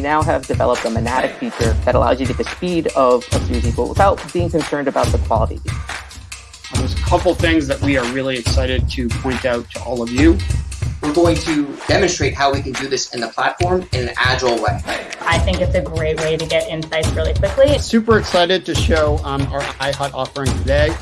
we now have developed a Monatic feature that allows you to get the speed of a Suzy, but without being concerned about the quality. There's a couple things that we are really excited to point out to all of you. We're going to demonstrate how we can do this in the platform in an agile way. I think it's a great way to get insights really quickly. Super excited to show um, our iHut offering today.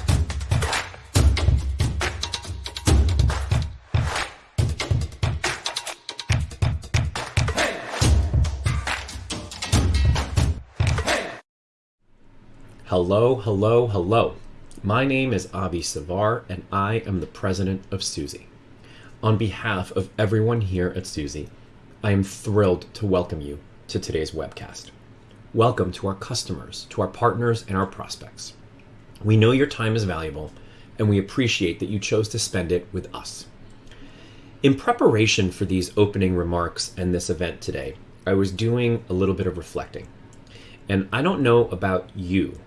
Hello, hello, hello. My name is Avi Savar, and I am the president of Suzy. On behalf of everyone here at Suzy, I am thrilled to welcome you to today's webcast. Welcome to our customers, to our partners, and our prospects. We know your time is valuable, and we appreciate that you chose to spend it with us. In preparation for these opening remarks and this event today, I was doing a little bit of reflecting. And I don't know about you,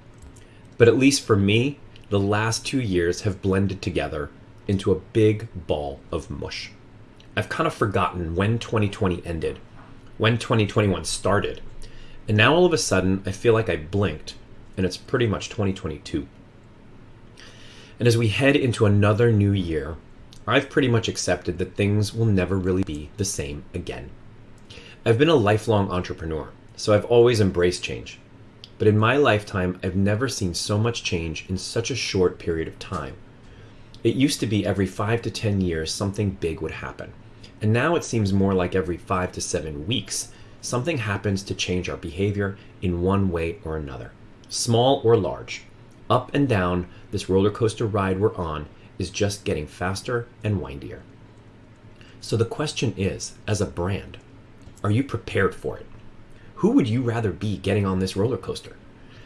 but at least for me, the last two years have blended together into a big ball of mush. I've kind of forgotten when 2020 ended, when 2021 started, and now all of a sudden I feel like I blinked and it's pretty much 2022. And as we head into another new year, I've pretty much accepted that things will never really be the same again. I've been a lifelong entrepreneur, so I've always embraced change. But in my lifetime, I've never seen so much change in such a short period of time. It used to be every five to 10 years something big would happen. And now it seems more like every five to seven weeks, something happens to change our behavior in one way or another, small or large. Up and down, this roller coaster ride we're on is just getting faster and windier. So the question is, as a brand, are you prepared for it? Who would you rather be getting on this roller coaster?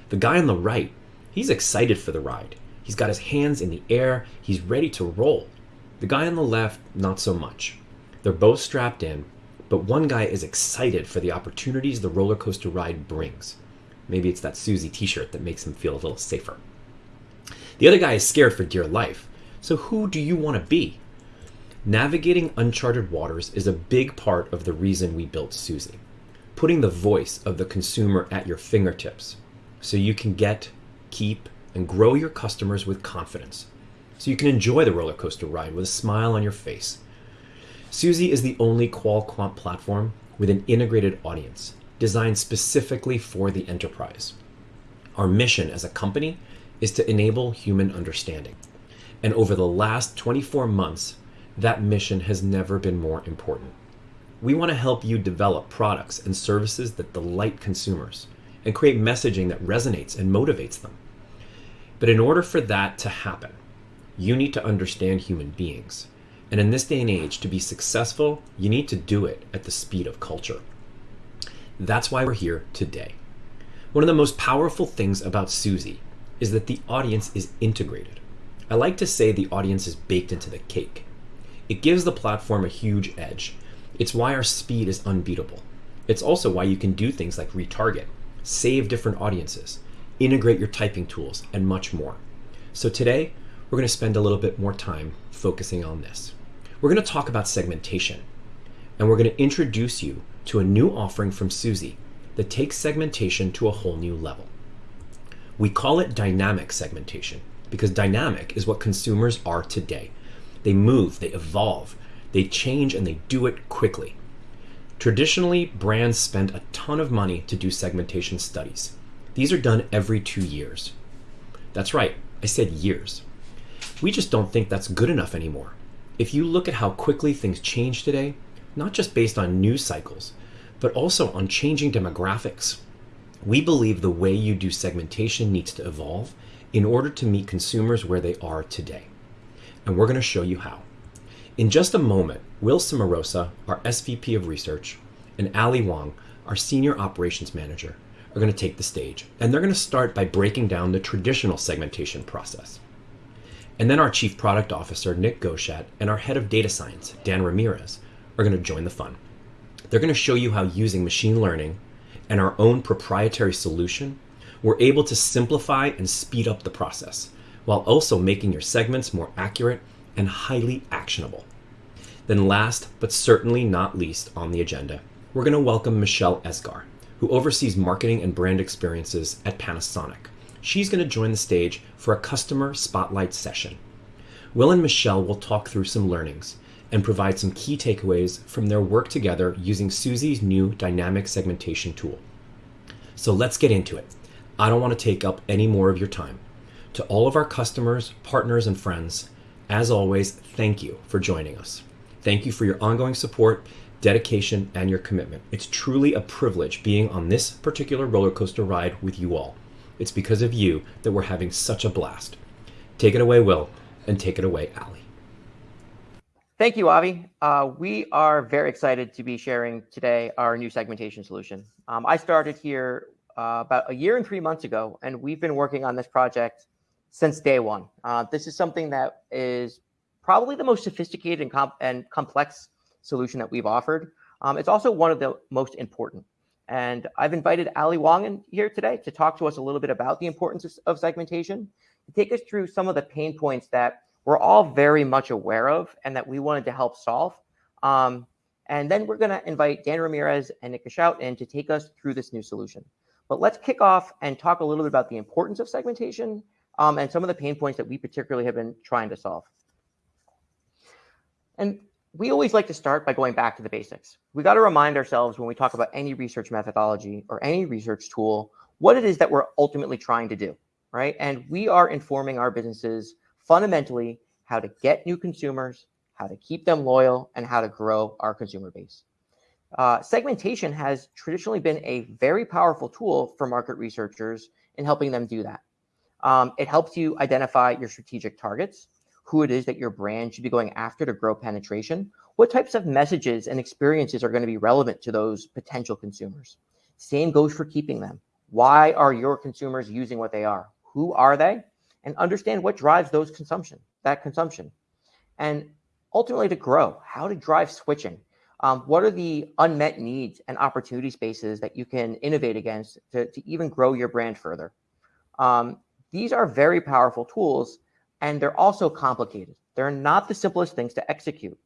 The guy on the right, he's excited for the ride. He's got his hands in the air, he's ready to roll. The guy on the left, not so much. They're both strapped in, but one guy is excited for the opportunities the roller coaster ride brings. Maybe it's that Suzy t shirt that makes him feel a little safer. The other guy is scared for dear life. So, who do you want to be? Navigating uncharted waters is a big part of the reason we built Suzy putting the voice of the consumer at your fingertips so you can get, keep, and grow your customers with confidence. So you can enjoy the roller coaster ride with a smile on your face. Suzy is the only qual-quant platform with an integrated audience designed specifically for the enterprise. Our mission as a company is to enable human understanding. And over the last 24 months, that mission has never been more important. We want to help you develop products and services that delight consumers and create messaging that resonates and motivates them. But in order for that to happen, you need to understand human beings. And in this day and age, to be successful, you need to do it at the speed of culture. That's why we're here today. One of the most powerful things about Suzy is that the audience is integrated. I like to say the audience is baked into the cake. It gives the platform a huge edge it's why our speed is unbeatable. It's also why you can do things like retarget, save different audiences, integrate your typing tools, and much more. So today, we're going to spend a little bit more time focusing on this. We're going to talk about segmentation, and we're going to introduce you to a new offering from Suzy that takes segmentation to a whole new level. We call it dynamic segmentation because dynamic is what consumers are today. They move, they evolve, they change and they do it quickly. Traditionally, brands spend a ton of money to do segmentation studies. These are done every two years. That's right, I said years. We just don't think that's good enough anymore. If you look at how quickly things change today, not just based on news cycles, but also on changing demographics, we believe the way you do segmentation needs to evolve in order to meet consumers where they are today. And we're going to show you how. In just a moment, Will Cimarosa, our SVP of Research, and Ali Wong, our Senior Operations Manager, are going to take the stage. And they're going to start by breaking down the traditional segmentation process. And then our Chief Product Officer, Nick Goshat, and our Head of Data Science, Dan Ramirez, are going to join the fun. They're going to show you how using machine learning and our own proprietary solution, we're able to simplify and speed up the process while also making your segments more accurate and highly actionable. Then last, but certainly not least on the agenda, we're going to welcome Michelle Esgar, who oversees marketing and brand experiences at Panasonic. She's going to join the stage for a customer spotlight session. Will and Michelle will talk through some learnings and provide some key takeaways from their work together using Suzy's new dynamic segmentation tool. So let's get into it. I don't want to take up any more of your time. To all of our customers, partners, and friends, as always, thank you for joining us. Thank you for your ongoing support, dedication, and your commitment. It's truly a privilege being on this particular roller coaster ride with you all. It's because of you that we're having such a blast. Take it away, Will, and take it away, Ali. Thank you, Avi. Uh, we are very excited to be sharing today our new segmentation solution. Um, I started here uh, about a year and three months ago, and we've been working on this project since day one. Uh, this is something that is probably the most sophisticated and, comp and complex solution that we've offered. Um, it's also one of the most important. And I've invited Ali Wong in here today to talk to us a little bit about the importance of, of segmentation, to take us through some of the pain points that we're all very much aware of and that we wanted to help solve. Um, and then we're going to invite Dan Ramirez and Nick Shout in to take us through this new solution. But let's kick off and talk a little bit about the importance of segmentation um, and some of the pain points that we particularly have been trying to solve. And we always like to start by going back to the basics. We got to remind ourselves when we talk about any research methodology or any research tool, what it is that we're ultimately trying to do, right? And we are informing our businesses fundamentally how to get new consumers, how to keep them loyal, and how to grow our consumer base. Uh, segmentation has traditionally been a very powerful tool for market researchers in helping them do that. Um, it helps you identify your strategic targets, who it is that your brand should be going after to grow penetration, what types of messages and experiences are going to be relevant to those potential consumers. Same goes for keeping them. Why are your consumers using what they are? Who are they? And understand what drives those consumption, that consumption. And ultimately to grow, how to drive switching. Um, what are the unmet needs and opportunity spaces that you can innovate against to, to even grow your brand further? Um, these are very powerful tools and they're also complicated. They're not the simplest things to execute.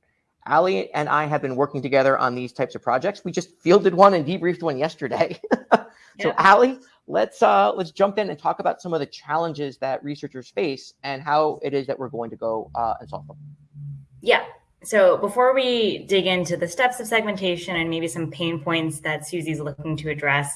Ali and I have been working together on these types of projects. We just fielded one and debriefed one yesterday. so yeah. Ali, let's uh, let's jump in and talk about some of the challenges that researchers face and how it is that we're going to go uh, and solve them. Yeah. So before we dig into the steps of segmentation and maybe some pain points that Suzy's looking to address,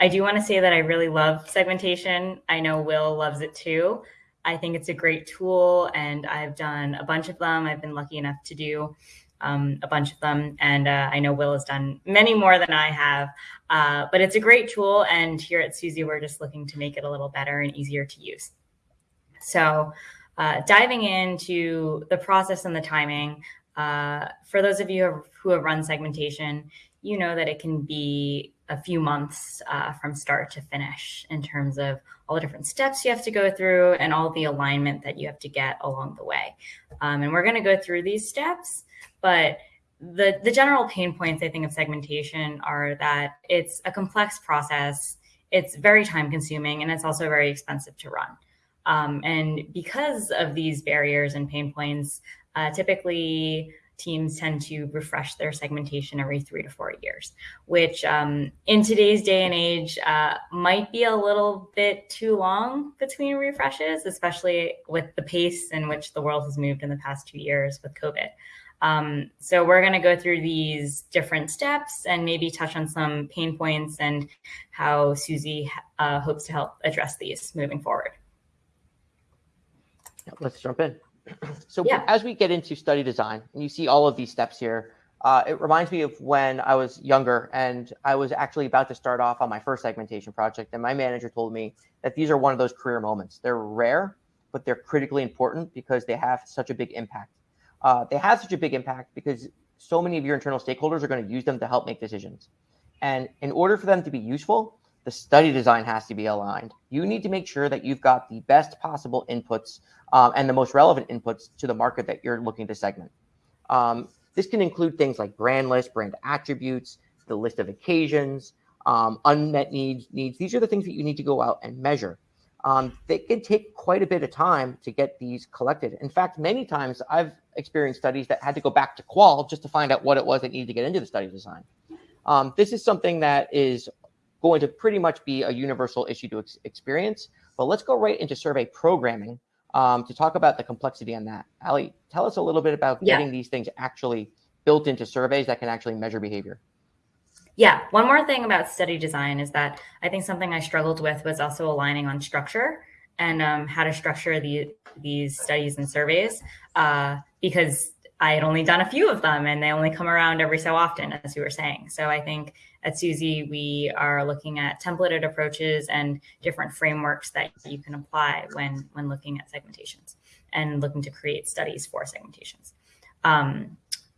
I do want to say that I really love segmentation. I know Will loves it too. I think it's a great tool, and I've done a bunch of them. I've been lucky enough to do um, a bunch of them, and uh, I know Will has done many more than I have. Uh, but it's a great tool, and here at Suzy, we're just looking to make it a little better and easier to use. So, uh, diving into the process and the timing, uh, for those of you who have, who have run segmentation, you know that it can be a few months uh, from start to finish in terms of all the different steps you have to go through and all the alignment that you have to get along the way. Um, and we're going to go through these steps, but the, the general pain points, I think, of segmentation are that it's a complex process, it's very time consuming, and it's also very expensive to run. Um, and because of these barriers and pain points, uh, typically teams tend to refresh their segmentation every three to four years, which um, in today's day and age uh, might be a little bit too long between refreshes, especially with the pace in which the world has moved in the past two years with COVID. Um, so we're going to go through these different steps and maybe touch on some pain points and how Suzy uh, hopes to help address these moving forward. Let's jump in. so yeah. as we get into study design and you see all of these steps here, uh, it reminds me of when I was younger and I was actually about to start off on my first segmentation project. And my manager told me that these are one of those career moments. They're rare, but they're critically important because they have such a big impact. Uh, they have such a big impact because so many of your internal stakeholders are going to use them to help make decisions. And in order for them to be useful, the study design has to be aligned. You need to make sure that you've got the best possible inputs um, and the most relevant inputs to the market that you're looking to segment. Um, this can include things like brand list, brand attributes, the list of occasions, um, unmet needs, needs. These are the things that you need to go out and measure. Um, they can take quite a bit of time to get these collected. In fact, many times I've experienced studies that had to go back to qual just to find out what it was that needed to get into the study design. Um, this is something that is going to pretty much be a universal issue to ex experience. But let's go right into survey programming um, to talk about the complexity on that. Ali, tell us a little bit about Yeah. getting these things actually built into surveys that can actually measure behavior. Yeah, one more thing about study design is that I think something I struggled with was also aligning on structure and um, how to structure the, these studies and surveys uh, because I had only done a few of them and they only come around every so often, as you were saying. So I think at Suzy, we are looking at templated approaches and different frameworks that you can apply when, when looking at segmentations and looking to create studies for segmentations. Um,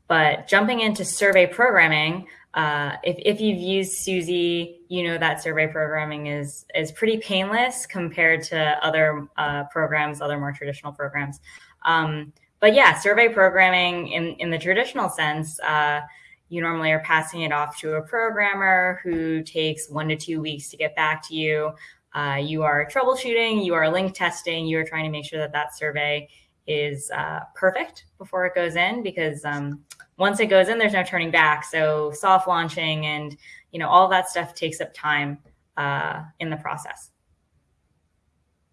but jumping into survey programming, uh, if, if you've used Suzy, you know that survey programming is is pretty painless compared to other uh, programs, other more traditional programs. Um, but yeah, survey programming in, in the traditional sense, uh, you normally are passing it off to a programmer who takes one to two weeks to get back to you. Uh, you are troubleshooting, you are link testing, you are trying to make sure that that survey is uh, perfect before it goes in because um, once it goes in, there's no turning back. So soft launching and you know all that stuff takes up time uh, in the process.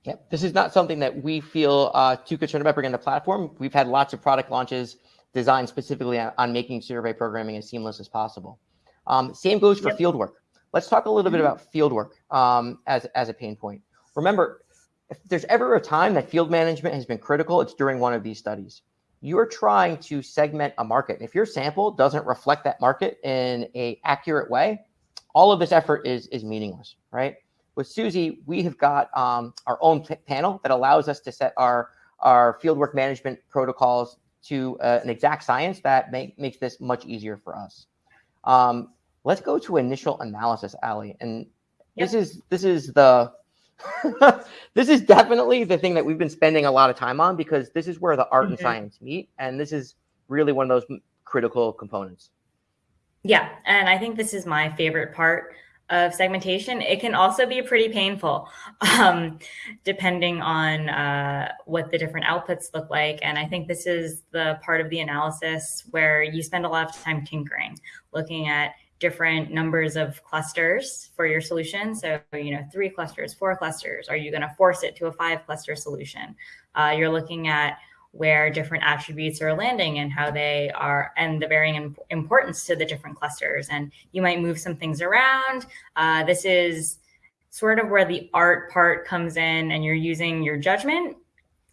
Yep. This is not something that we feel uh, too concerned about bringing the platform. We've had lots of product launches designed specifically on, making survey programming as seamless as possible. Um, same goes for Yep. field work. Let's talk a little bit Mhm. about field work um, as, as a pain point. Remember, if there's ever a time that field management has been critical, it's during one of these studies. You're trying to segment a market. If your sample doesn't reflect that market in a accurate way, all of this effort is, is meaningless, right? with Suzy, we have got um, our own panel that allows us to set our, our fieldwork management protocols to uh, an exact science that make, makes this much easier for us. Um, let's go to initial analysis, Ali. And this is this is the this is definitely the thing that we've been spending a lot of time on because this is where the art and Mhm. science meet, and this is really one of those critical components. Yeah, and I think this is my favorite part of segmentation. It can also be pretty painful, um, depending on uh, what the different outputs look like. And I think this is the part of the analysis where you spend a lot of time tinkering, looking at different numbers of clusters for your solution. So, you know, three clusters, four clusters. Are you going to force it to a five cluster solution? Uh, you're looking at where different attributes are landing and how they are and the varying im- importance to the different clusters. And you might move some things around. Uh, this is sort of where the art part comes in and you're using your judgment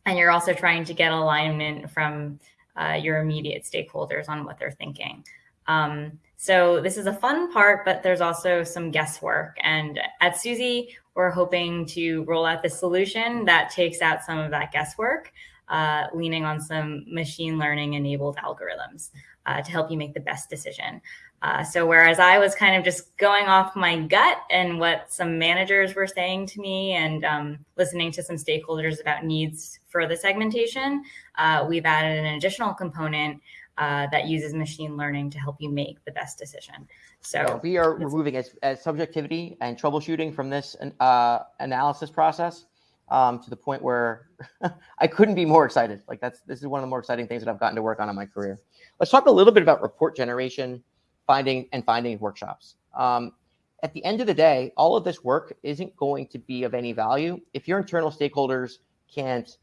and you're also trying to get alignment from uh, your immediate stakeholders on what they're thinking. Um, so this is a fun part but there's also some guesswork. And at suzy we're hoping to roll out the solution that takes out some of that guesswork uh, leaning on some machine learning enabled algorithms uh, to help you make the best decision. Uh, so whereas I was kind of just going off my gut and what some managers were saying to me and um, listening to some stakeholders about needs for the segmentation, uh, we've added an additional component uh, that uses machine learning to help you make the best decision. So Yeah, we are removing as, as subjectivity and troubleshooting from this uh, analysis process um, to the point where I couldn't be more excited. Like that's this is one of the more exciting things that I've gotten to work on in my career. Let's talk a little bit about report generation, finding and finding workshops. Um, at the end of the day, all of this work isn't going to be of any value if your internal stakeholders can't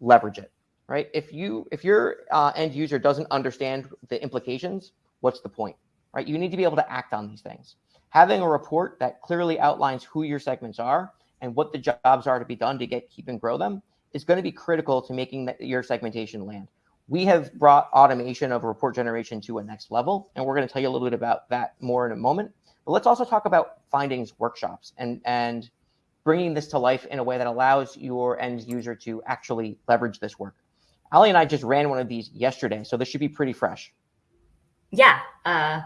leverage it, right? If you if your uh, end user doesn't understand the implications, what's the point, right? You need to be able to act on these things. Having a report that clearly outlines who your segments are and what the jobs are to be done to get keep and grow them is going to be critical to making that, your segmentation land. We have brought automation of report generation to a next level, and we're going to tell you a little bit about that more in a moment. But let's also talk about findings workshops and and bringing this to life in a way that allows your end user to actually leverage this work. Ali and I just ran one of these yesterday, so this should be pretty fresh. yeah, uh,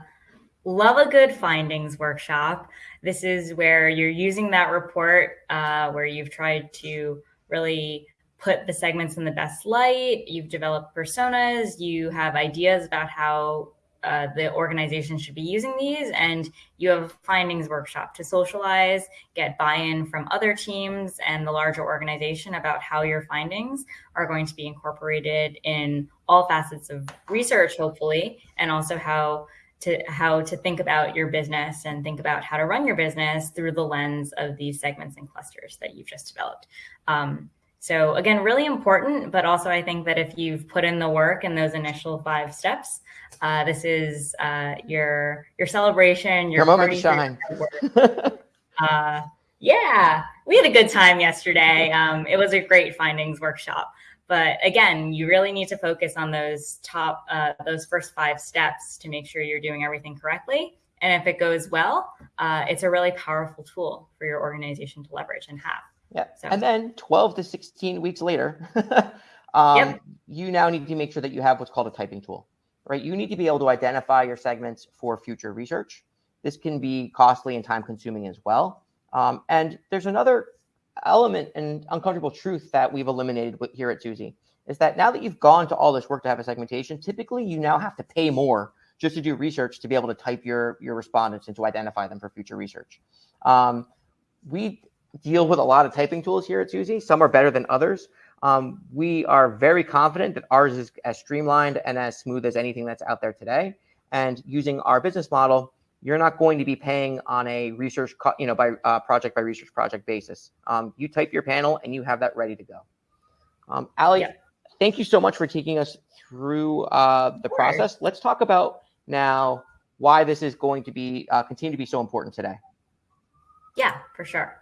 love a good findings workshop. This is where you're using that report uh, where you've tried to really put the segments in the best light. You've developed personas. You have ideas about how uh, the organization should be using these, and you have a findings workshop to socialize, get buy-in from other teams and the larger organization about how your findings are going to be incorporated in all facets of research, hopefully, and also how to how to think about your business and think about how to run your business through the lens of these segments and clusters that you've just developed. Um, so again, really important, but also I think that if you've put in the work in those initial five steps, uh, this is uh, your your celebration, your, Your moment to shine. uh, yeah, we had a good time yesterday. Um, it was a great findings workshop. But again, you really need to focus on those top, uh, those first five steps to make sure you're doing everything correctly. And if it goes well, uh, it's a really powerful tool for your organization to leverage and have. Yeah. So- And then 12 to 16 weeks later, um, Yep. you now need to make sure that you have what's called a typing tool, right? You need to be able to identify your segments for future research. This can be costly and time consuming as well. Um, and there's another element and uncomfortable truth that we've eliminated here at Suzy is that now that you've gone to all this work to have a segmentation, typically you now have to pay more just to do research to be able to type your, your respondents and to identify them for future research. Um, we deal with a lot of typing tools here at Suzy. Some are better than others. Um, we are very confident that ours is as streamlined and as smooth as anything that's out there today. And using our business model, you're not going to be paying on a research, you know, by uh, project by research project basis. Um, you type your panel and you have that ready to go. Um, Ali, Yeah. thank you so much for taking us through uh, the process. Let's talk about now why this is going to be uh, continue to be so important today. Yeah, for sure.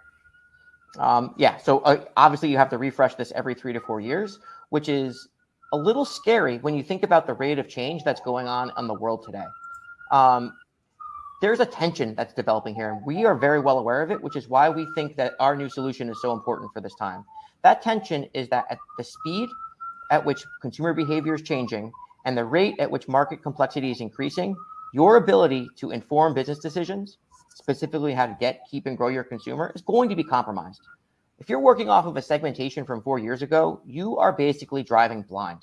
Um, yeah, so uh, obviously you have to refresh this every three to four years, which is a little scary when you think about the rate of change that's going on in the world today. Um, there's a tension that's developing here, and we are very well aware of it, which is why we think that our new solution is so important for this time. That tension is that at the speed at which consumer behavior is changing and the rate at which market complexity is increasing, your ability to inform business decisions, specifically how to get, keep, and grow your consumer, is going to be compromised. If you're working off of a segmentation from four years ago, you are basically driving blind.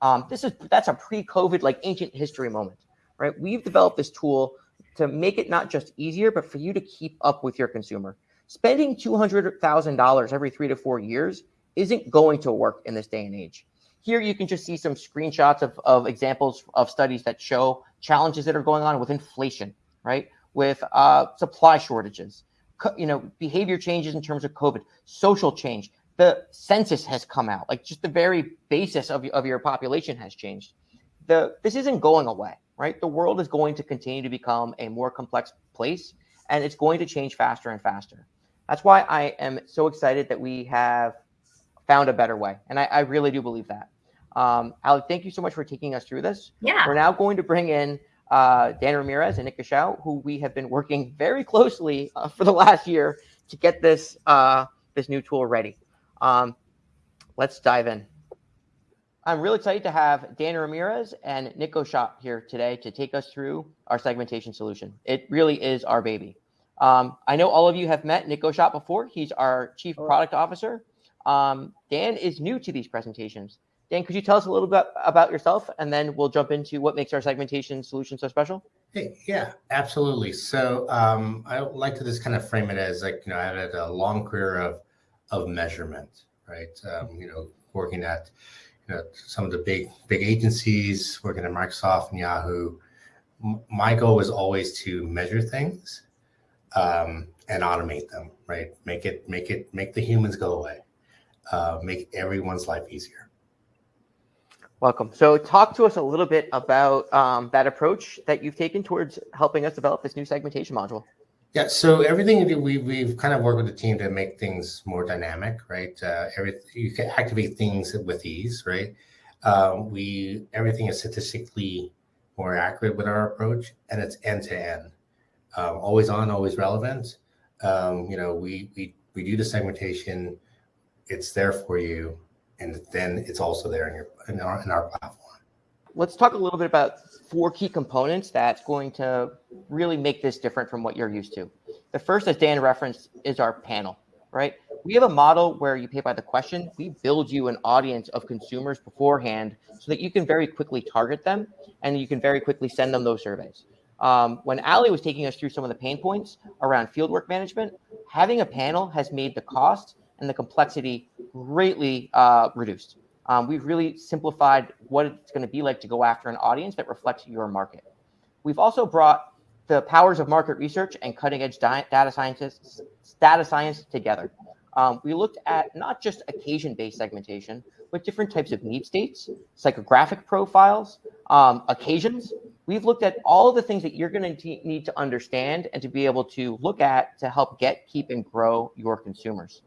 Um, this is that's a pre-COVID like ancient history moment, right? We've developed this tool to make it not just easier, but for you to keep up with your consumer. Spending two hundred thousand dollars every three to four years isn't going to work in this day and age. Here you can just see some screenshots of, of examples of studies that show challenges that are going on with inflation, right? With uh, supply shortages, you know, behavior changes in terms of COVID, social change. The census has come out, like just the very basis of, of your population has changed. The this isn't going away, right? The world is going to continue to become a more complex place, and it's going to change faster and faster. That's why I am so excited that we have found a better way, and I, I really do believe that. Um, Ali, thank you so much for taking us through this. Yeah. We're now going to bring in uh, Dan Ramirez and Nick Gashau, who we have been working very closely uh, for the last year to get this uh, this new tool ready. Um, let's dive in. I'm really excited to have Dan Ramirez and Nick Gashau here today to take us through our segmentation solution. It really is our baby. Um, I know all of you have met Nick Gashau before. He's our chief product officer. Um, Dan is new to these presentations. Dan, could you tell us a little bit about yourself, and then we'll jump into what makes our segmentation solution so special? Hey, yeah, absolutely. So um, I like to just kind of frame it as like you know I had a long career of of measurement, right? Um, you know, working at some of the big big agencies, working at Microsoft and Yahoo. M- my goal was always to measure things um, and automate them, right? Make it make it make the humans go away, uh, make everyone's life easier. Welcome. So, talk to us a little bit about um, that approach that you've taken towards helping us develop this new segmentation module. Yeah, so everything do, we we've kind of worked with the team to make things more dynamic, right? Uh, every you can activate things with ease, right? Um, we everything is statistically more accurate with our approach, and it's end to end, um, always on, always relevant. Um, you know, we we we do the segmentation, it's there for you, and then it's also there in your in our in our platform. Let's talk a little bit about four key components that's going to really make this different from what you're used to. The first, as Dan referenced, is our panel, right? We have a model where you pay by the question. We build you an audience of consumers beforehand so that you can very quickly target them and you can very quickly send them those surveys. Um, when Ali was taking us through some of the pain points around fieldwork management, having a panel has made the cost and the complexity greatly uh, reduced. Um, we've really simplified what it's going to be like to go after an audience that reflects your market. We've also brought the powers of market research and cutting edge data scientists, data science together. Um, we looked at not just occasion based segmentation, but different types of need states, psychographic profiles, um, occasions. We've looked at all of the things that you're going to need to understand and to be able to look at to help get, keep, and grow your consumers.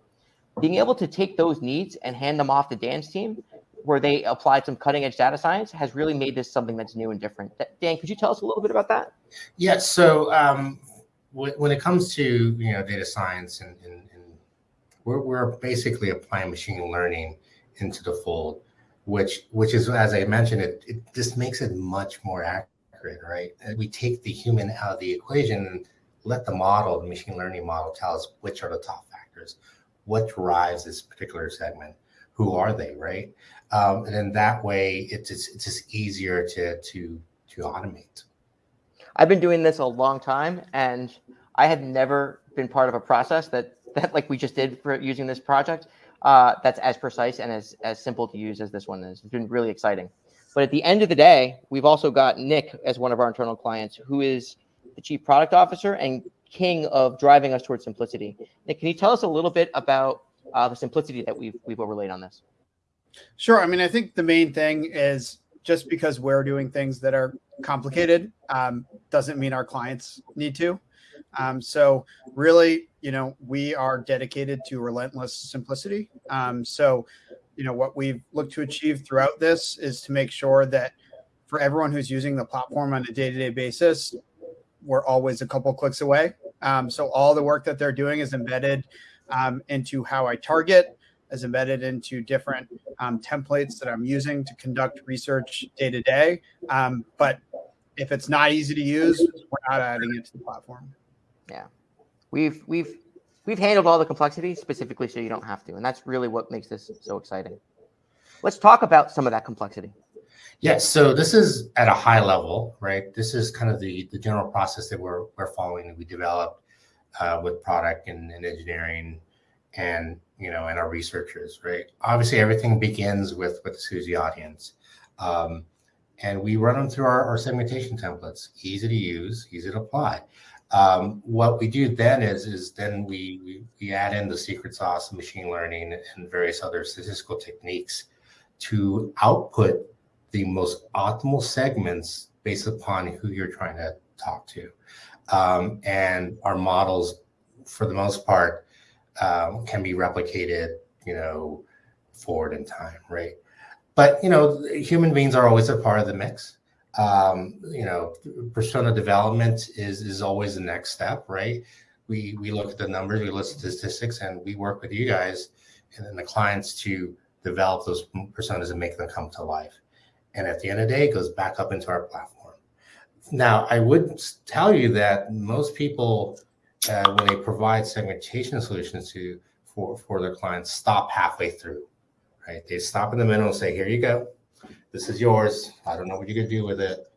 Being able to take those needs and hand them off to Dan's team, where they applied some cutting edge data science, has really made this something that's new and different. Dan, could you tell us a little bit about that? Yeah. So um, when it comes to you know data science and, and, and we're, we're basically applying machine learning into the fold, which which is as I mentioned, it, it just makes it much more accurate, right? We take the human out of the equation and let the model, the machine learning model, tell us which are the top factors, what drives this particular segment, who are they, right? Um, and then that way, it's just, it's just easier to to to automate. I've been doing this a long time, and I had never been part of a process that that like we just did for using this project uh, that's as precise and as, as simple to use as this one is. It's been really exciting. But at the end of the day, we've also got Nick as one of our internal clients, who is the chief product officer and king of driving us towards simplicity. Nick, can you tell us a little bit about uh, the simplicity that we've we've overlaid on this? Sure. I mean, I think the main thing is just because we're doing things that are complicated um, doesn't mean our clients need to. Um, so really, you know, we are dedicated to relentless simplicity. Um, so, you know, what we've looked to achieve throughout this is to make sure that for everyone who's using the platform on a day-to-day basis, we're always a couple clicks away. Um, so all the work that they're doing is embedded um, into how I target, is embedded into different um, templates that I'm using to conduct research day to day. Um, but if it's not easy to use, we're not adding it to the platform. Yeah, we've we've we've handled all the complexity specifically so you don't have to, and that's really what makes this so exciting. Let's talk about some of that complexity. Yes, so this is at a high level, right? This is kind of the the general process that we're we're following that we developed uh, with product and, and engineering and you know and our researchers, right? Obviously, everything begins with with the Suzy audience. Um, and we run them through our, our segmentation templates, easy to use, easy to apply. Um, what we do then is, is then we, we, we add in the secret sauce, machine learning, and various other statistical techniques to output the most optimal segments based upon who you're trying to talk to. Um, and our models, for the most part, um, can be replicated, you know, forward in time, right? But you know, human beings are always a part of the mix um, you know, persona development is is always the next step, right? We we look at the numbers, we look at statistics, and we work with you guys and then the clients to develop those personas and make them come to life. And at the end of the day, it goes back up into our platform. Now, I would tell you that most people, uh, when they provide segmentation solutions to for for their clients, stop halfway through, right? They stop in the middle and say, "Here you go." this is yours. I don't know what you're gonna do with it.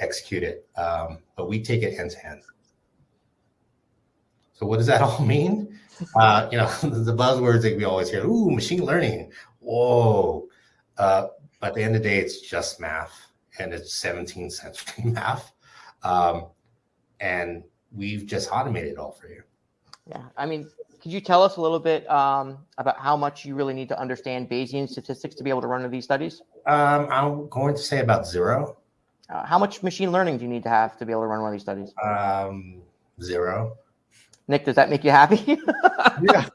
Execute it. Um, but we take it end to end. So what does that all mean? Uh, you know, the buzzwords that we always hear, ooh, machine learning. Whoa. Uh, but at the end of the day, it's just math and it's 17th century math. Um, and we've just automated it all for you. Yeah, I mean, could you tell us a little bit um, about how much you really need to understand Bayesian statistics to be able to run these studies? Um, I'm going to say about zero. Uh, how much machine learning do you need to have to be able to run one of these studies? Um, zero. Nick, does that make you happy? yeah.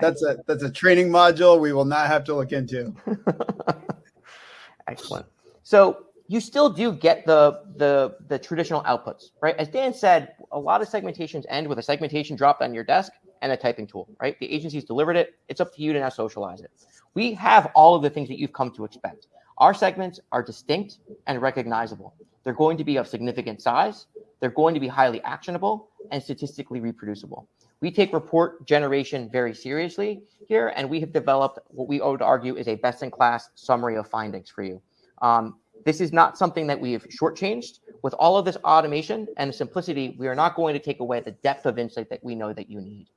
That's a that's a training module we will not have to look into. Excellent. So you still do get the the the traditional outputs, right? As Dan said, a lot of segmentations end with a segmentation dropped on your desk and a typing tool, right? The agency's delivered it. It's up to you to now socialize it. We have all of the things that you've come to expect. Our segments are distinct and recognizable. They're going to be of significant size. They're going to be highly actionable and statistically reproducible. We take report generation very seriously here, and we have developed what we would argue is a best-in-class summary of findings for you. Um, this is not something that we have shortchanged. With all of this automation and simplicity, we are not going to take away the depth of insight that we know that you need.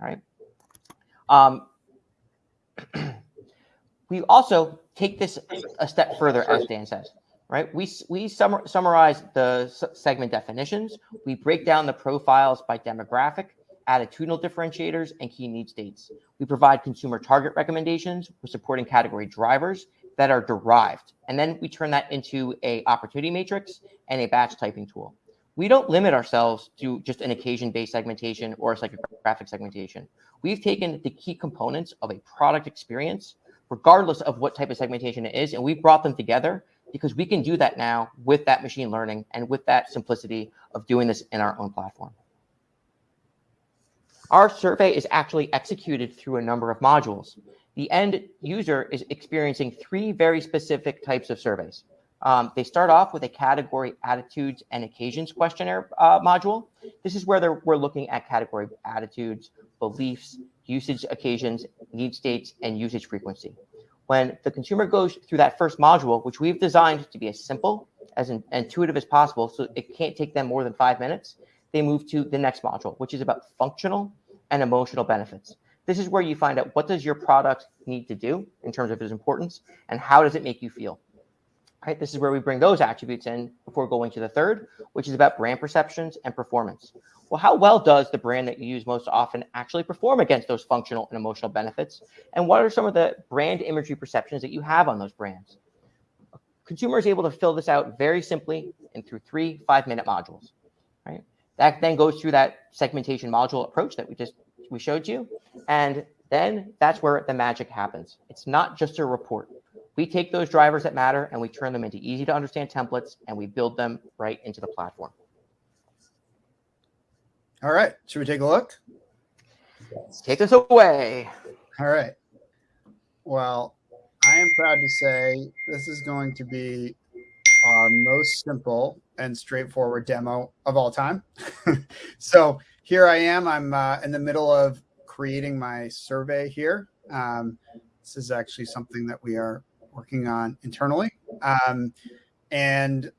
All right. Um, we also take this a step further, as Dan says. right? We, we summar, summarize the segment definitions. We break down the profiles by demographic, attitudinal differentiators, and key need states. We provide consumer target recommendations for supporting category drivers that are derived. And then we turn that into a opportunity matrix and a batch typing tool. We don't limit ourselves to just an occasion-based segmentation or a psychographic segmentation. We've taken the key components of a product experience, regardless of what type of segmentation it is, and we've brought them together because we can do that now with that machine learning and with that simplicity of doing this in our own platform. Our survey is actually executed through a number of modules. The end user is experiencing three very specific types of surveys. Um, they start off with a category attitudes and occasions questionnaire uh, module. This is where we're looking at category attitudes, beliefs, usage occasions, need states, and usage frequency. When the consumer goes through that first module, which we've designed to be as simple, as intuitive as possible, so it can't take them more than five minutes, they move to the next module, which is about functional and emotional benefits. This is where you find out what does your product need to do in terms of its importance, and how does it make you feel. Right, this is where we bring those attributes in before going to the third, which is about brand perceptions and performance. Well, how well does the brand that you use most often actually perform against those functional and emotional benefits? And what are some of the brand imagery perceptions that you have on those brands? Consumer is able to fill this out very simply and through three five-minute modules. That then goes through that segmentation module approach that we just we showed you, and then that's where the magic happens. It's not just a report. We take those drivers that matter and we turn them into easy to understand templates and we build them right into the platform. All right. Should we take a look? Let's Take us away. All right. Well, I am proud to say this is going to be our most simple and straightforward demo of all time. so here I am. I'm uh, in the middle of creating my survey here. Um, this is actually something that we are working on internally. Um, and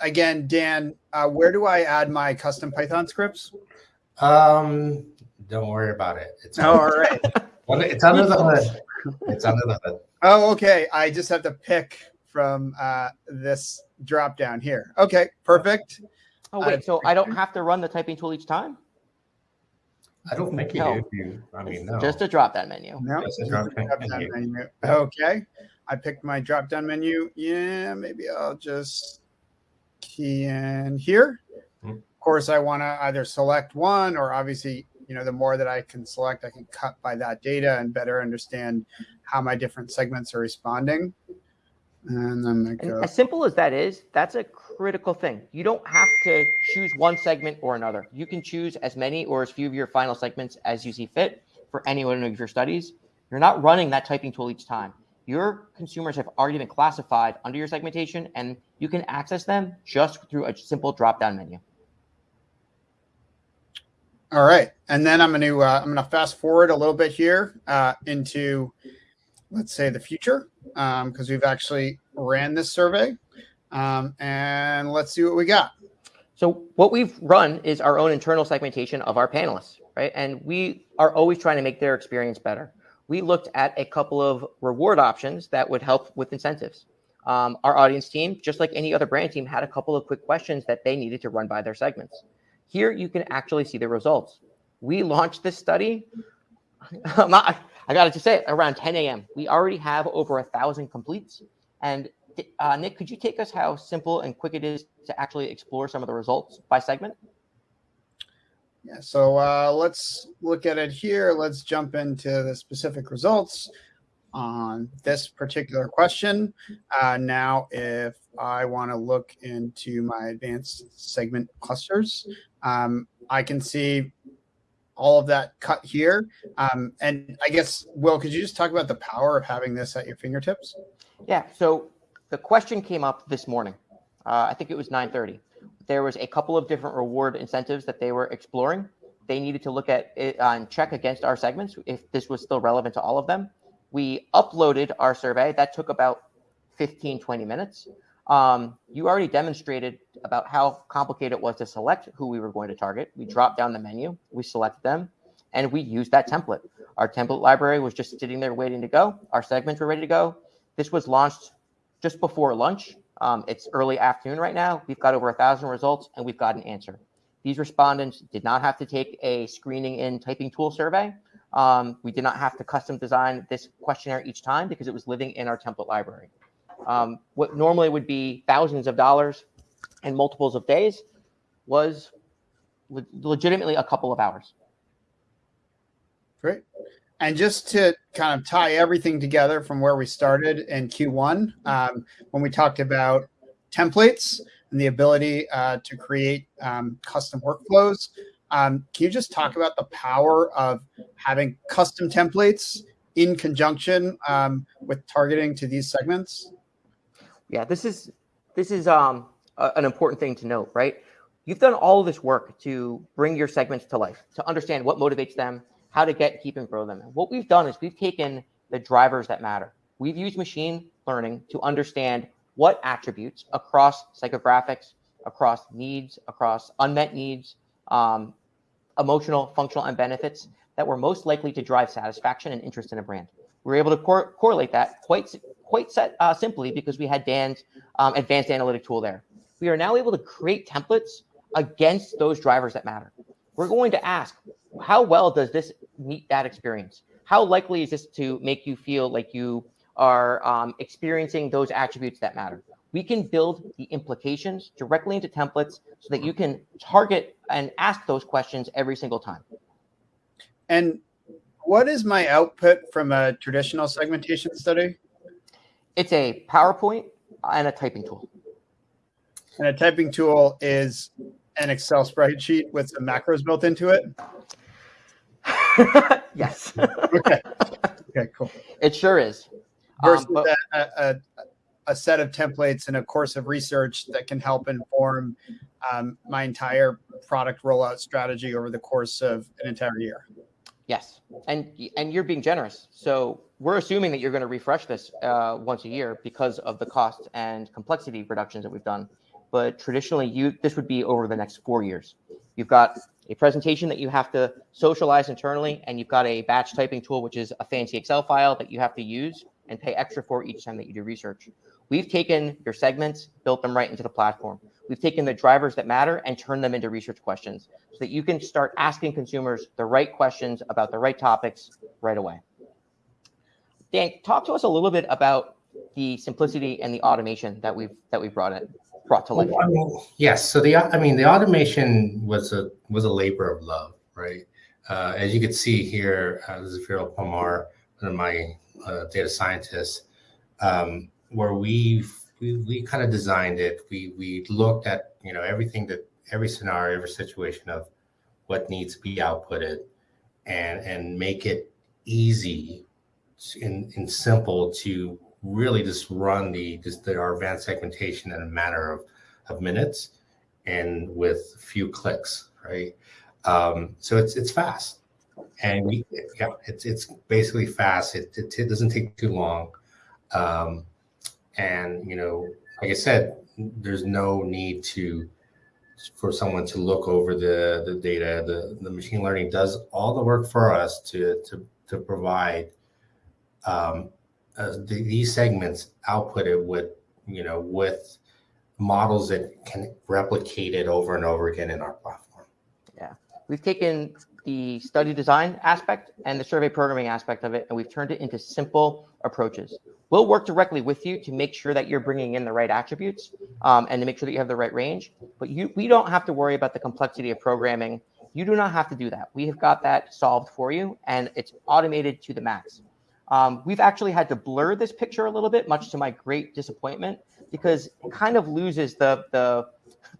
again, Dan, uh, where do I add my custom Python scripts? Um, don't worry about it. It's Oh, all right. it's under the hood. It's under the hood. Oh, okay. I just have to pick from uh, this drop down here. Okay, perfect. Oh, Uh, wait, so I don't have to run the typing tool each time? I don't think you No. do. if You, I mean, no. Just a drop down menu. No, Just a drop a down drop-down menu. menu. Okay, I picked my drop down menu. Yeah, maybe I'll just key in here. Hmm. Of course, I want to either select one or obviously, you know, the more that I can select, I can cut by that data and better understand how my different segments are responding. And then And go. as simple as that is, that's a critical thing. You don't have to choose one segment or another. You can choose as many or as few of your final segments as you see fit for any one of your studies. You're not running that typing tool each time. Your consumers have already been classified under your segmentation, and you can access them just through a simple drop-down menu. All right, and then I'm going to uh, I'm going to fast forward a little bit here uh, into, let's say, the future, because we've actually ran this survey, um, and let's see what we got. So what we've run is our own internal segmentation of our panelists, right? And we are always trying to make their experience better. We looked at a couple of reward options that would help with incentives. Um, our audience team, just like any other brand team, had a couple of quick questions that they needed to run by their segments. Here you can actually see the results. We launched this study. I'm not, I got to just say it, around 10 a.m. We already have over a thousand completes. And uh, Nick, could you take us how simple and quick it is to actually explore some of the results by segment? Yeah, so uh, let's look at it here. Let's jump into the specific results on this particular question. Uh, now, if I want to look into my advanced segment clusters, um, I can see all of that cut here. Um, and I guess, Will, could you just talk about the power of having this at your fingertips? Yeah. So the question came up this morning. Uh, I think it was 9:30. There was a couple of different reward incentives that they were exploring. They needed to look at it uh, and check against our segments if this was still relevant to all of them. We uploaded our survey. That took about 15, 20 minutes. Um, you already demonstrated about how complicated it was to select who we were going to target. We dropped down the menu, we selected them, and we used that template. Our template library was just sitting there waiting to go. Our segments were ready to go. This was launched just before lunch, Um, it's early afternoon right now. We've got over a thousand results and we've got an answer. These respondents did not have to take a screening in typing tool survey. Um, we did not have to custom design this questionnaire each time because it was living in our template library. Um, what normally would be thousands of dollars and multiples of days was le- legitimately a couple of hours. Great. And just to kind of tie everything together from where we started in Q1, um, when we talked about templates and the ability uh, to create um, custom workflows, um, can you just talk about the power of having custom templates in conjunction um, with targeting to these segments? Yeah, this is this is um, a- an important thing to note, right? You've done all of this work to bring your segments to life, to understand what motivates them, how to get, keep, and grow them. And what we've done is we've taken the drivers that matter. We've used machine learning to understand what attributes across psychographics, across needs, across unmet needs, um, emotional, functional, and benefits that were most likely to drive satisfaction and interest in a brand. We were able to cor- correlate that quite quite set, uh, simply because we had Dan's um, advanced analytic tool there. We are now able to create templates against those drivers that matter. We're going to ask, how well does this meet that experience? How likely is this to make you feel like you are um, experiencing those attributes that matter? We can build the implications directly into templates so that you can target and ask those questions every single time. And what is my output from a traditional segmentation study? It's a PowerPoint and a typing tool. And a typing tool is an Excel spreadsheet with some macros built into it. yes, Okay. Okay, cool. it sure is. Versus Um, but- a, a, a set of templates and a course of research that can help inform um, my entire product rollout strategy over the course of an entire year. Yes, and and you're being generous. So we're assuming that you're going to refresh this uh, once a year because of the cost and complexity reductions that we've done. But traditionally, you this would be over the next four years. You've got a presentation that you have to socialize internally, and you've got a batch typing tool, which is a fancy Excel file that you have to use and pay extra for each time that you do research. We've taken your segments, built them right into the platform. We've taken the drivers that matter and turned them into research questions so that you can start asking consumers the right questions about the right topics right away. Dan, talk to us a little bit about the simplicity and the automation that we've that we brought it brought to life. I mean, yes. So the I mean the automation was a was a labor of love, right? Uh, as you can see here, uh, this is Viral Pomar, one of my uh, data scientists, um, where we've we, we kind of designed it. We we looked at you know everything that every scenario, every situation of what needs to be outputted, and and make it easy and, and simple to really just run the just the, our advanced segmentation in a matter of, of minutes and with few clicks, right? Um, so it's it's fast, and we yeah, it's it's basically fast. It, it, it doesn't take too long, um, and you know, like I said, there's no need to for someone to look over the the data. The the machine learning does all the work for us to to to provide um, uh, the, these segments outputted with you know with models that can replicate it over and over again in our platform. Yeah, we've taken the study design aspect and the survey programming aspect of it, and we've turned it into simple approaches. We'll work directly with you to make sure that you're bringing in the right attributes um, and to make sure that you have the right range. But you, we don't have to worry about the complexity of programming. You do not have to do that. We have got that solved for you, and it's automated to the max. Um, we've actually had to blur this picture a little bit, much to my great disappointment, because it kind of loses the the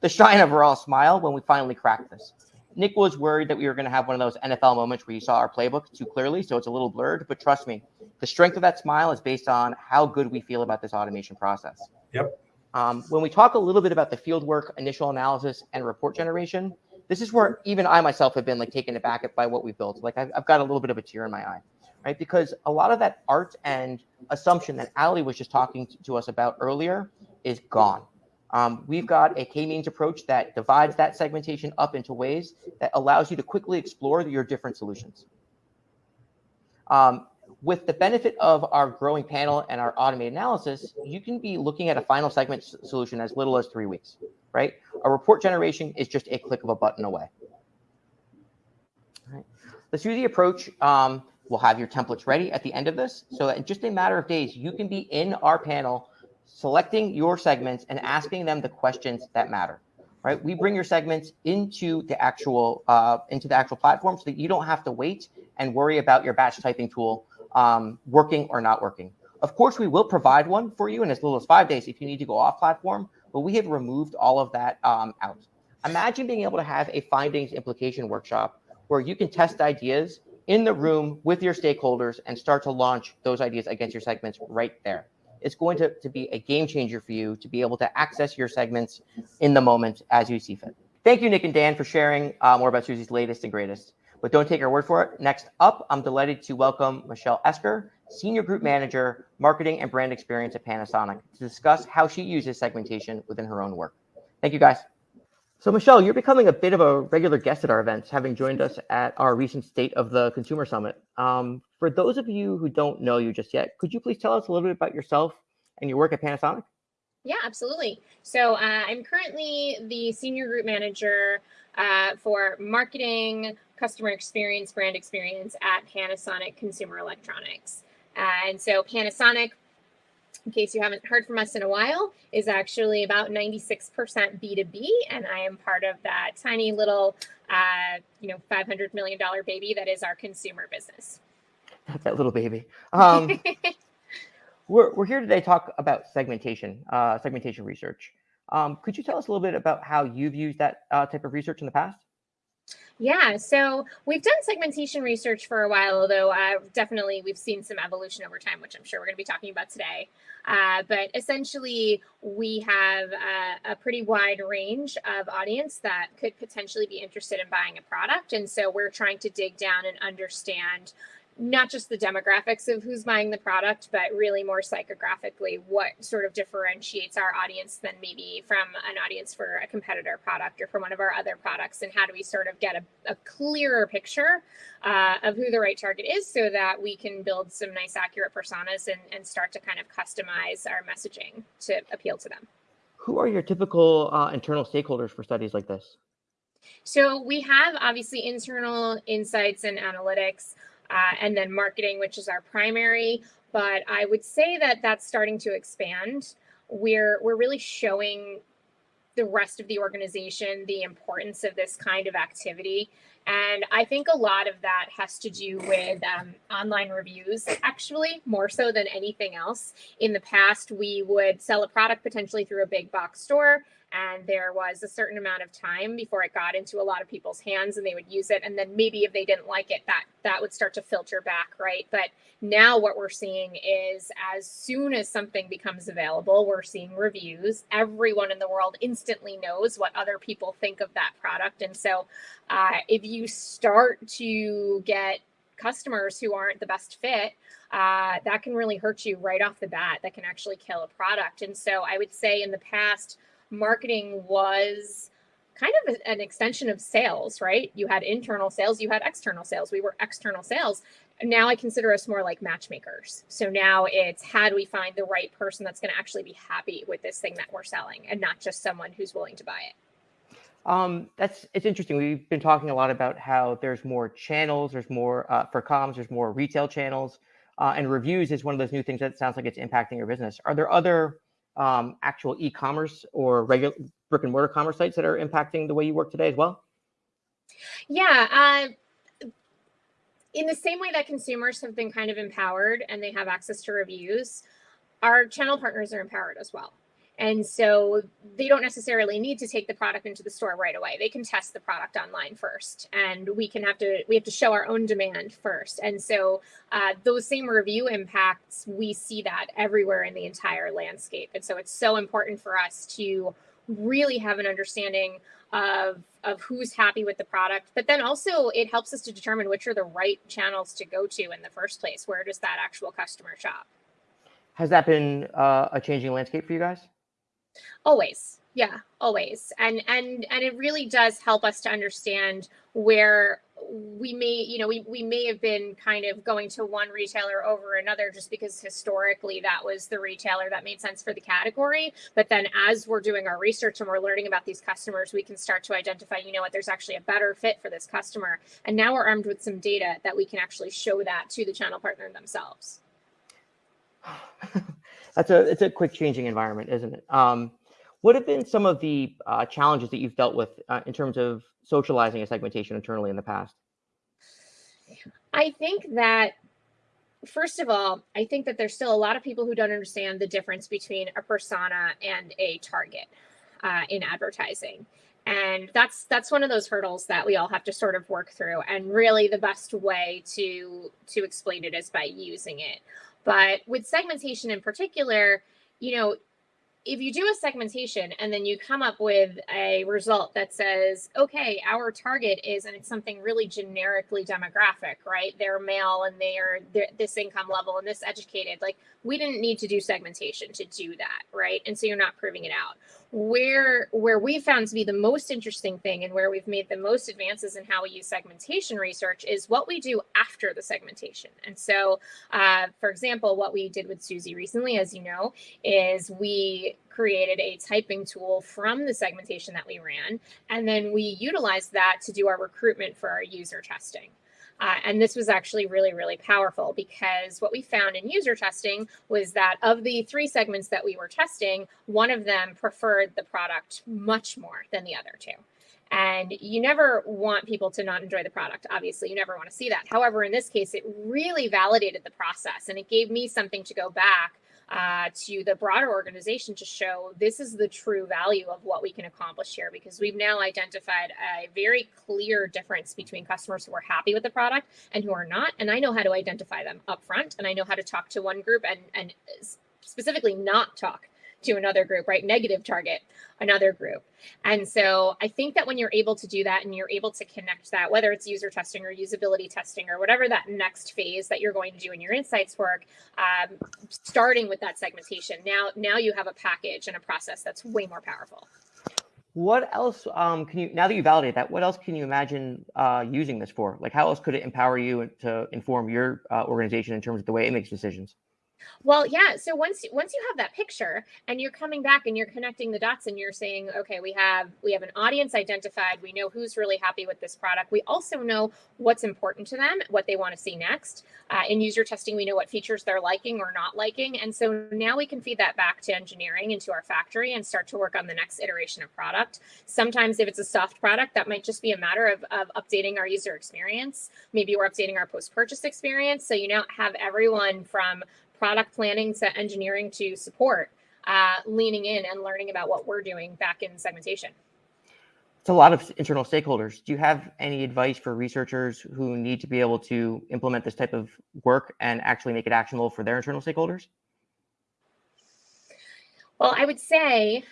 the shine of raw smile when we finally crack this. Nick was worried that we were going to have one of those NFL moments where you saw our playbook too clearly, so it's a little blurred. But trust me, the strength of that smile is based on how good we feel about this automation process. Yep. Um, when we talk a little bit about the field work, initial analysis, and report generation, this is where even I myself have been like taken aback by what we've built. Like I've, I've got a little bit of a tear in my eye, right? Because a lot of that art and assumption that Ali was just talking to, to us about earlier is gone. Um, we've got a k-means approach that divides that segmentation up into ways that allows you to quickly explore your different solutions. Um, with the benefit of our growing panel and our automated analysis, you can be looking at a final segment solution as little as three weeks, right? A report generation is just a click of a button away. Right. The approach um, will have your templates ready at the end of this. So in just a matter of days, you can be in our panel, selecting your segments and asking them the questions that matter right? We bring your segments into the actual uh, into the actual platform so that you don't have to wait and worry about your batch typing tool um, working or not working. Of course, we will provide one for you in as little as five days if you need to go off platform, but we have removed all of that um, out. Imagine being able to have a findings implication workshop where you can test ideas in the room with your stakeholders and start to launch those ideas against your segments right there it's going to, to be a game changer for you to be able to access your segments in the moment as you see fit. Thank you, Nick and Dan, for sharing uh, more about Suzy's latest and greatest. But don't take our word for it. Next up, I'm delighted to welcome Michelle Esker, Senior Group Manager, Marketing and Brand Experience at Panasonic, to discuss how she uses segmentation within her own work. Thank you, guys. So, Michelle, you're becoming a bit of a regular guest at our events, having joined us at our recent State of the Consumer Summit. Um, for those of you who don't know you just yet, could you please tell us a little bit about yourself and your work at Panasonic? Yeah, absolutely. So uh, I'm currently the senior group manager uh, for marketing, customer experience, brand experience at Panasonic Consumer Electronics. and so Panasonic in case you haven't heard from us in a while, is actually about 96% B2B. And I am part of that tiny little, uh, you know, $500 million baby that is our consumer business. that little baby. Um, we're, we're here today to talk about segmentation, uh, segmentation research. Um, could you tell us a little bit about how you've used that uh, type of research in the past? Yeah, so we've done segmentation research for a while, although uh, definitely we've seen some evolution over time, which I'm sure we're going to be talking about today. Uh, but essentially, we have a, a, pretty wide range of audience that could potentially be interested in buying a product. And so we're trying to dig down and understand not just the demographics of who's buying the product, but really more psychographically what sort of differentiates our audience than maybe from an audience for a competitor product or from one of our other products. And how do we sort of get a, a clearer picture uh, of who the right target is so that we can build some nice, accurate personas and, and start to kind of customize our messaging to appeal to them. Who are your typical uh, internal stakeholders for studies like this? So we have obviously internal insights and analytics uh, and then marketing, which is our primary. But I would say that that's starting to expand. We're we're really showing the rest of the organization the importance of this kind of activity. And I think a lot of that has to do with um, online reviews, actually, more so than anything else. In the past, we would sell a product potentially through a big box store and there was a certain amount of time before it got into a lot of people's hands and they would use it. And then maybe if they didn't like it that that would start to filter back right? But now what we're seeing is as soon as something becomes available we're seeing reviews. Everyone in the world instantly knows what other people think of that product. And so uh, if you start to get customers who aren't the best fit uh, that can really hurt you right off the bat. That can actually kill a product. And so i would say in the past marketing was kind of an extension of sales, right? You had internal sales, you had external sales. We were external sales. Now I consider us more like matchmakers. So now it's how do we find the right person that's going to actually be happy with this thing that we're selling and not just someone who's willing to buy it. Um, that's it's interesting. We've been talking a lot about how there's more channels, there's more uh, for comms, there's more retail channels, uh, and reviews is one of those new things that sounds like it's impacting your business. Are there other um, actual e-commerce or regular brick and mortar commerce sites that are impacting the way you work today as well? Yeah. Uh, in the same way that consumers have been kind of empowered and they have access to reviews, our channel partners are empowered as well. And so they don't necessarily need to take the product into the store right away. They can test the product online first, and we can have to we have to show our own demand first. And so uh, those same review impacts, we see that everywhere in the entire landscape. And so it's so important for us to really have an understanding of of who's happy with the product but then also it helps us to determine which are the right channels to go to in the first place where does that actual customer shop has that been uh, a changing landscape for you guys Always. Yeah, always. And and and it really does help us to understand where we may you know we, we may have been kind of going to one retailer over another just because historically that was the retailer that made sense for the category but then as we're doing our research and we're learning about these customers we can start to identify you know what there's actually a better fit for this customer and now we're armed with some data that we can actually show that to the channel partner themselves That's a it's a quick changing environment, isn't it? Um, what have been some of the uh, challenges that you've dealt with uh, in terms of socializing a segmentation internally in the past? I think that first of all, I think that there's still a lot of people who don't understand the difference between a persona and a target uh, in advertising. And that's that's one of those hurdles that we all have to sort of work through. And really, the best way to to explain it is by using it. But with segmentation in particular, you know, if you do a segmentation and then you come up with a result that says, okay, our target is, and it's something really generically demographic, right? They're male and they are this income level and this educated. Like, we didn't need to do segmentation to do that, right? And so you're not proving it out where where we found to be the most interesting thing and where we've made the most advances in how we use segmentation research is what we do after the segmentation. And so uh, for example what we did with Suzy recently as you know is we created a typing tool from the segmentation that we ran and then we utilized that to do our recruitment for our user testing uh, and this was actually really, really powerful because what we found in user testing was that of the three segments that we were testing, one of them preferred the product much more than the other two. And you never want people to not enjoy the product. Obviously, you never want to see that. However, in this case, it really validated the process and it gave me something to go back uh, to the broader organization to show this is the true value of what we can accomplish here because we've now identified a very clear difference between customers who are happy with the product and who are not. And I know how to identify them up front and I know how to talk to one group and, and specifically not talk to another group, right? Negative target another group. And so I think that when you're able to do that and you're able to connect that, whether it's user testing or usability testing or whatever that next phase that you're going to do in your insights work, um, starting with that segmentation, now now you have a package and a process that's way more powerful. What else um, can you now that you validate that? What else can you imagine uh, using this for? Like, how else could it empower you to inform your uh, organization in terms of the way it makes decisions? Well, yeah. So once once you have that picture and you're coming back and you're connecting the dots and you're saying, okay, we have we have an audience identified. We know who's really happy with this product. We also know what's important to them, what they want to see next. Uh, in user testing, we know what features they're liking or not liking, and so now we can feed that back to engineering into our factory and start to work on the next iteration of product. Sometimes, if it's a soft product, that might just be a matter of of updating our user experience. Maybe we're updating our post purchase experience. So you now have everyone from product planning to engineering to support, uh, leaning in and learning about what we're doing back in segmentation. It's a lot of internal stakeholders. Do you have any advice for researchers who need to be able to implement this type of work and actually make it actionable for their internal stakeholders? Well, I would say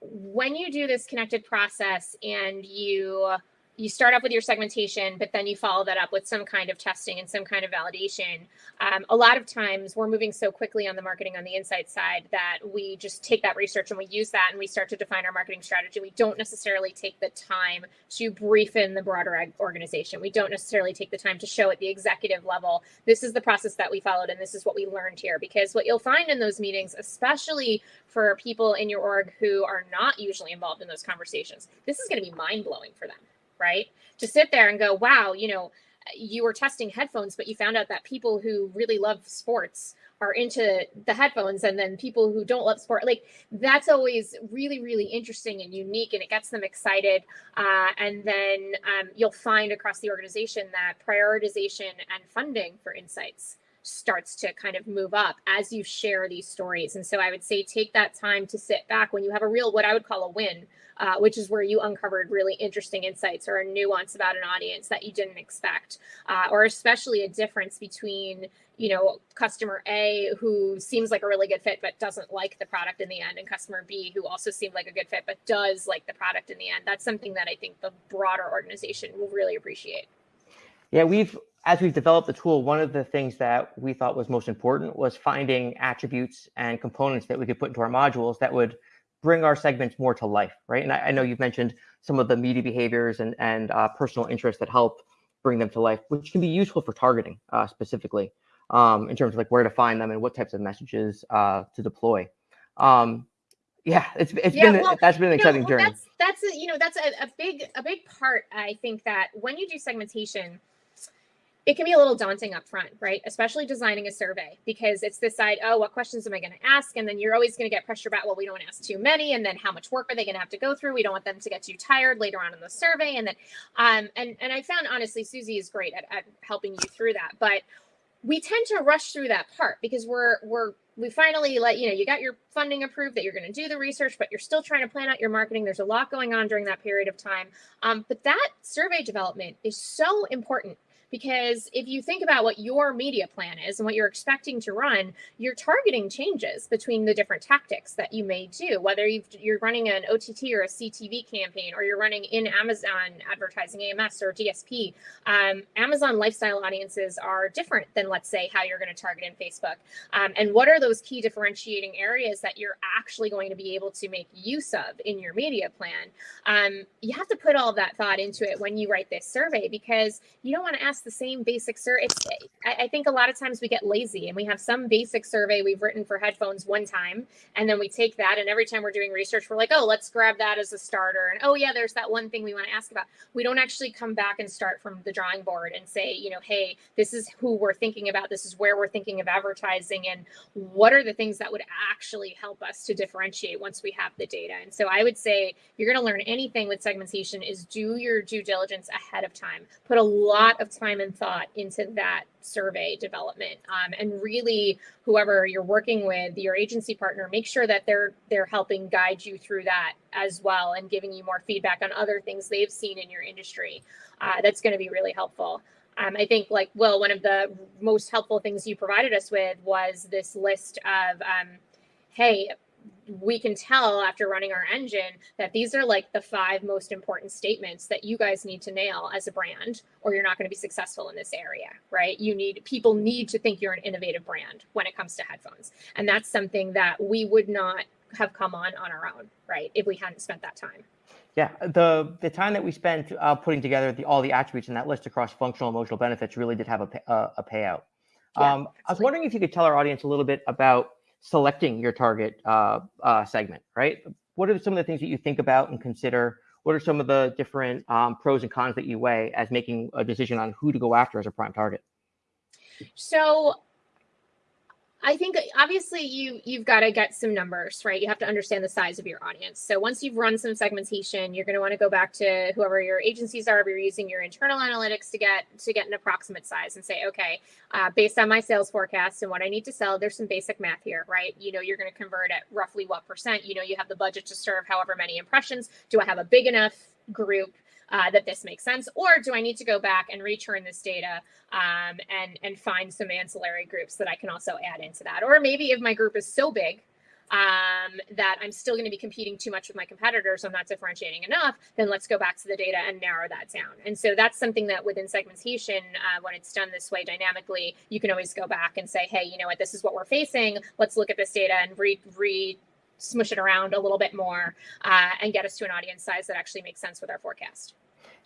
when you do this connected process and you you start off with your segmentation, but then you follow that up with some kind of testing and some kind of validation. Um, a lot of times we're moving so quickly on the marketing on the insight side that we just take that research and we use that and we start to define our marketing strategy. We don't necessarily take the time to brief in the broader organization. We don't necessarily take the time to show at the executive level, this is the process that we followed and this is what we learned here. Because what you'll find in those meetings, especially for people in your org who are not usually involved in those conversations, this is going to be mind blowing for them right? To sit there and go, wow, you know, you were testing headphones, but you found out that people who really love sports are into the headphones, and then people who don't love sport, like that's always really, really interesting and unique, and it gets them excited. Uh, and then um, you'll find across the organization that prioritization and funding for insights starts to kind of move up as you share these stories. And so I would say take that time to sit back when you have a real, what I would call a win, uh, which is where you uncovered really interesting insights or a nuance about an audience that you didn't expect, uh, or especially a difference between you know customer A who seems like a really good fit but doesn't like the product in the end, and customer B who also seemed like a good fit but does like the product in the end. That's something that I think the broader organization will really appreciate. Yeah, we've as we've developed the tool, one of the things that we thought was most important was finding attributes and components that we could put into our modules that would bring our segments more to life, right? And I, I know you've mentioned some of the media behaviors and, and uh, personal interests that help bring them to life, which can be useful for targeting uh, specifically um, in terms of like where to find them and what types of messages uh, to deploy. Um, yeah, it's it's Yeah, been well, that's been an exciting well, journey. That's that's a, you know that's a, a big a big part. I think that when you do segmentation, it can be a little daunting up front, right? Especially designing a survey because it's this side. Oh, what questions am I going to ask? And then you're always going to get pressure about. Well, we don't want to ask too many, and then how much work are they going to have to go through? We don't want them to get too tired later on in the survey, and then um and and I found honestly Suzy is great at, at helping you through that, but we tend to rush through that part because we're we're we finally let you know you got your funding approved that you're going to do the research but you're still trying to plan out your marketing there's a lot going on during that period of time um, but that survey development is so important because if you think about what your media plan is and what you're expecting to run your targeting changes between the different tactics that you may do whether you are running an ott or a ctv campaign or you're running in amazon advertising ams or dsp um, amazon lifestyle audiences are different than let's say how you're going to target in facebook. Um, and what are those key differentiating areas that you're actually going to be able to make use of in your media plan? Um, you have to put all that thought into it when you write this survey because you don't want to ask the same basic survey I, I think a lot of times we get lazy and we have some basic survey we've written for headphones one time and then we take that and every time we're doing research we're like oh let's grab that as a starter and oh yeah there's that one thing we want to ask about. We don't actually come back and start from the drawing board and say you know hey this is who we're thinking about this is where we're thinking of advertising and what are the things that would actually help us to differentiate once we have the data? And so i would say you're going to learn anything with segmentation is do your due diligence ahead of time. Put a lot of time and thought into that survey development. Um, and really whoever you're working with your agency partner make sure that they're they're helping guide you through that as well and giving you more feedback on other things they've seen in your industry. Uh, that's going to be really helpful. Um, I think, like, well, one of the most helpful things you provided us with was this list of, um, hey, we can tell after running our engine that these are like the five most important statements that you guys need to nail as a brand or you're not going to be successful in this area right? You need people need to think you're an innovative brand when it comes to headphones. And that's something that we would not have come on on our own right if we hadn't spent that time. Yeah, the the time that we spent uh, putting together the, all the attributes in that list across functional emotional benefits really did have a pay, uh, a payout. Yeah, um, I was wondering if you could tell our audience a little bit about selecting your target uh, uh, segment. Right, what are some of the things that you think about and consider? What are some of the different um, pros and cons that you weigh as making a decision on who to go after as a prime target? So I think obviously you you've got to get some numbers, right? You have to understand the size of your audience. So once you've run some segmentation, you're going to want to go back to whoever your agencies are. If you're using your internal analytics to get to get an approximate size and say, okay, uh, based on my sales forecast and what I need to sell, there's some basic math here, right? You know, you're going to convert at roughly what percent. You know, you have the budget to serve however many impressions. Do I have a big enough group uh, that this makes sense, or do I need to go back and return this data um, and and find some ancillary groups that I can also add into that? Or maybe if my group is so big um, that I'm still going to be competing too much with my competitors, I'm not differentiating enough, then let's go back to the data and narrow that down. And so that's something that within segmentation, uh, when it's done this way dynamically, you can always go back and say, hey, you know what, this is what we're facing. Let's look at this data and re re smush it around a little bit more uh, and get us to an audience size that actually makes sense with our forecast.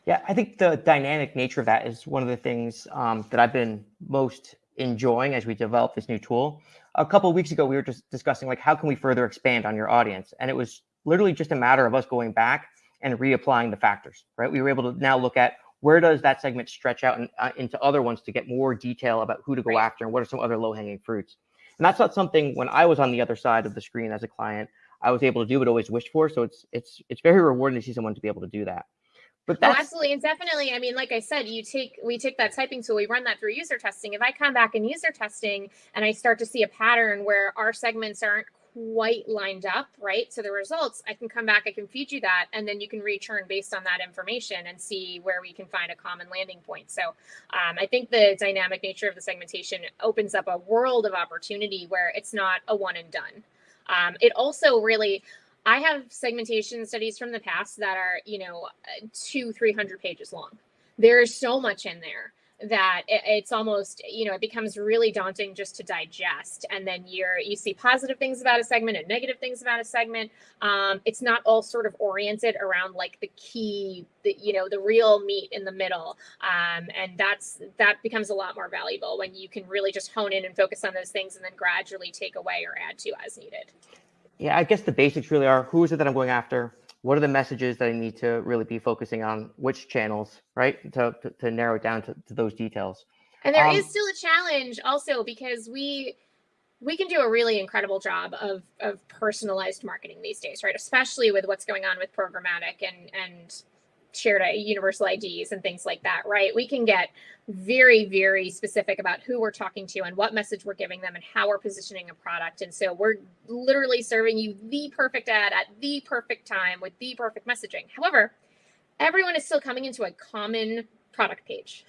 Yeah, I think the dynamic nature of that is one of the things um, that I've been most enjoying as we develop this new tool. A couple of weeks ago, we were just discussing like how can we further expand on your audience, and it was literally just a matter of us going back and reapplying the factors. Right, we were able to now look at where does that segment stretch out and, uh, into other ones to get more detail about who to go Right. after and what are some other low hanging fruits. And that's not something when I was on the other side of the screen as a client, I was able to do, but always wished for. So it's it's it's very rewarding to see someone to be able to do that. But Oh, absolutely. And definitely, I mean, like I said, you take we take that typing tool, we run that through user testing. If I come back in user testing and I start to see a pattern where our segments aren't quite lined up, right? So the results, I can come back, I can feed you that, and then you can return based on that information and see where we can find a common landing point. So um, I think the dynamic nature of the segmentation opens up a world of opportunity where it's not a one and done. Um, it also really, I have segmentation studies from the past that are, you know, uh, two, 300 pages long. There is so much in there that it, it's almost you know it becomes really daunting just to digest. And then you're you see positive things about a segment and negative things about a segment. Um, it's not all sort of oriented around like the key the you know the real meat in the middle. Um, and that's that becomes a lot more valuable when you can really just hone in and focus on those things and then gradually take away or add to as needed. Yeah i guess the basics really are who is it that i'm going after what are the messages that I need to really be focusing on? Which channels, right? To, to, to narrow it down to, to those details. And there um, is still a challenge also because we we can do a really incredible job of of personalized marketing these days, right? Especially with what's going on with programmatic and and shared a universal IDs and things like that, right? We can get very, very specific about who we're talking to and what message we're giving them and how we're positioning a product. And so we're literally serving you the perfect ad at the perfect time with the perfect messaging. However, everyone is still coming into a common product page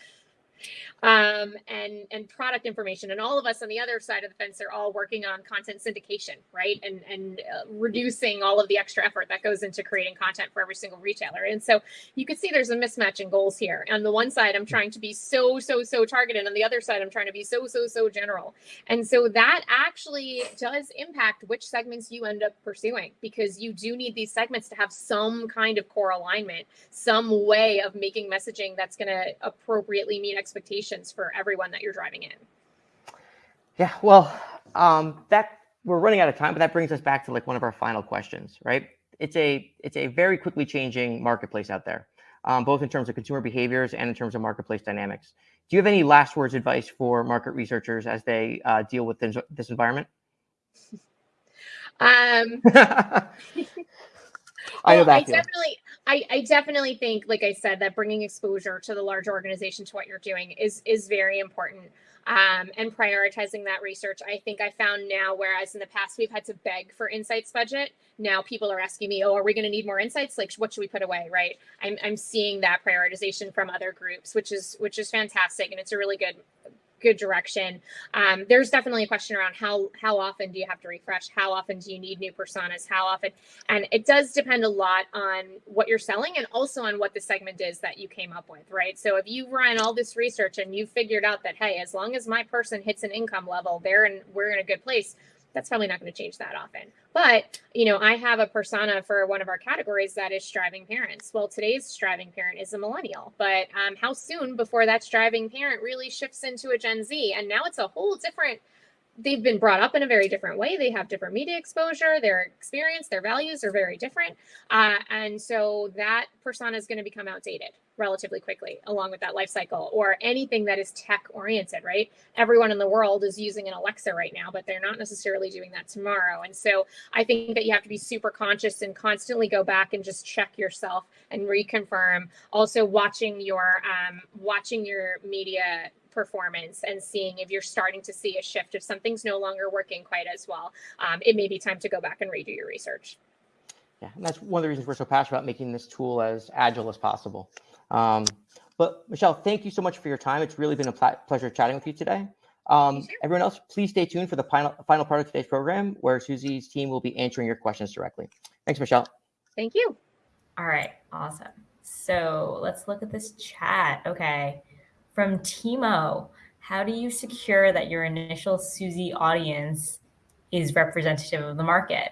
um, and and product information. And all of us on the other side of the fence are all working on content syndication, right? And and uh, reducing all of the extra effort that goes into creating content for every single retailer. And so you can see there's a mismatch in goals here. On the one side, I'm trying to be so so so targeted. On the other side, I'm trying to be so so so general. And so that actually does impact which segments you end up pursuing because you do need these segments to have some kind of core alignment, some way of making messaging that's going to appropriately meet expectations for everyone that you're driving in. Yeah, well, um, that we're running out of time, but that brings us back to like one of our final questions, right? It's a it's a very quickly changing marketplace out there, um, both in terms of consumer behaviors and in terms of marketplace dynamics. Do you have any last words advice for market researchers as they uh, deal with this, this environment? Um, I know well, that. I definitely, I, I definitely think, like I said, that bringing exposure to the large organization to what you're doing is is very important. Um, and prioritizing that research. I think I found now, whereas in the past we've had to beg for insights budget, now people are asking me, "Oh, are we going to need more insights? Like, what should we put away?" Right? I'm I'm seeing that prioritization from other groups, which is which is fantastic, and it's a really good good direction. Um, there's definitely a question around how how often do you have to refresh? How often do you need new personas? How often? And it does depend a lot on what you're selling and also on what the segment is that you came up with, right? So if you run all this research and you figured out that hey, as long as my person hits an income level, they're in we're in a good place that's probably not going to change that often. But, you know, I have a persona for one of our categories that is striving parents. Well, today's striving parent is a millennial, but um, how soon before that striving parent really shifts into a Gen Z? And now it's a whole different they've been brought up in a very different way. They have different media exposure, their experience, their values are very different. Uh, and so that persona is going to become outdated relatively quickly along with that life cycle or anything that is tech oriented, right? Everyone in the world is using an Alexa right now, but they're not necessarily doing that tomorrow. And so I think that you have to be super conscious and constantly go back and just check yourself and reconfirm. Also watching your um, watching your media performance and seeing if you're starting to see a shift if something's no longer working quite as well um, it may be time to go back and redo your research. Yeah and that's one of the reasons we're so passionate about making this tool as agile as possible. Um, but michelle thank you so much for your time. It's really been a pl- pleasure chatting with you today. Um, sure. everyone else please stay tuned for the final, final part of today's program where Suzy's team will be answering your questions directly. Thanks michelle. Thank you. All right awesome. So let's look at this chat. Okay from Timo, how do you secure that your initial Suzy audience is representative of the market?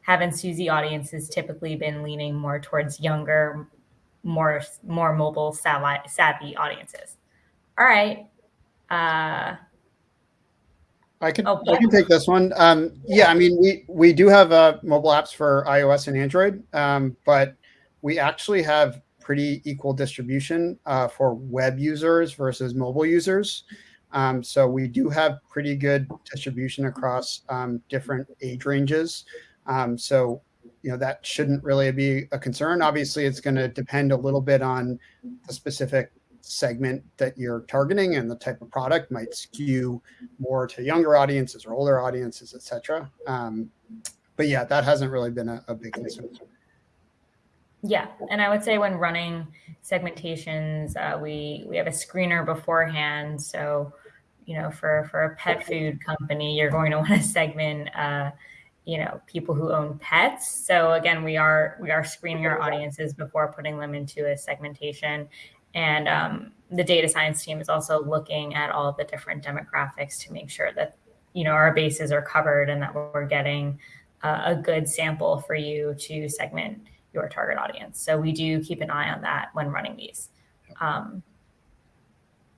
Haven't Suzy audiences typically been leaning more towards younger, more more mobile savvy, audiences? All right. Uh, I can oh, I can take this one. Um, yeah, I mean we we do have uh, mobile apps for iOS and Android, um, but we actually have pretty equal distribution uh, for web users versus mobile users. Um, so we do have pretty good distribution across um, different age ranges. Um, so you know that shouldn't really be a concern. Obviously, it's going to depend a little bit on the specific segment that you're targeting and the type of product might skew more to younger audiences or older audiences, etc. Um, but yeah, that hasn't really been a, a big concern. Yeah, and I would say when running segmentations, uh, we we have a screener beforehand. So, you know, for for a pet food company, you're going to want to segment, uh, you know, people who own pets. So again, we are we are screening our audiences before putting them into a segmentation, And um, the data science team is also looking at all the different demographics to make sure that you know our bases are covered and that we're getting uh, a good sample for you to segment your target audience. So we do keep an eye on that when running these. Um,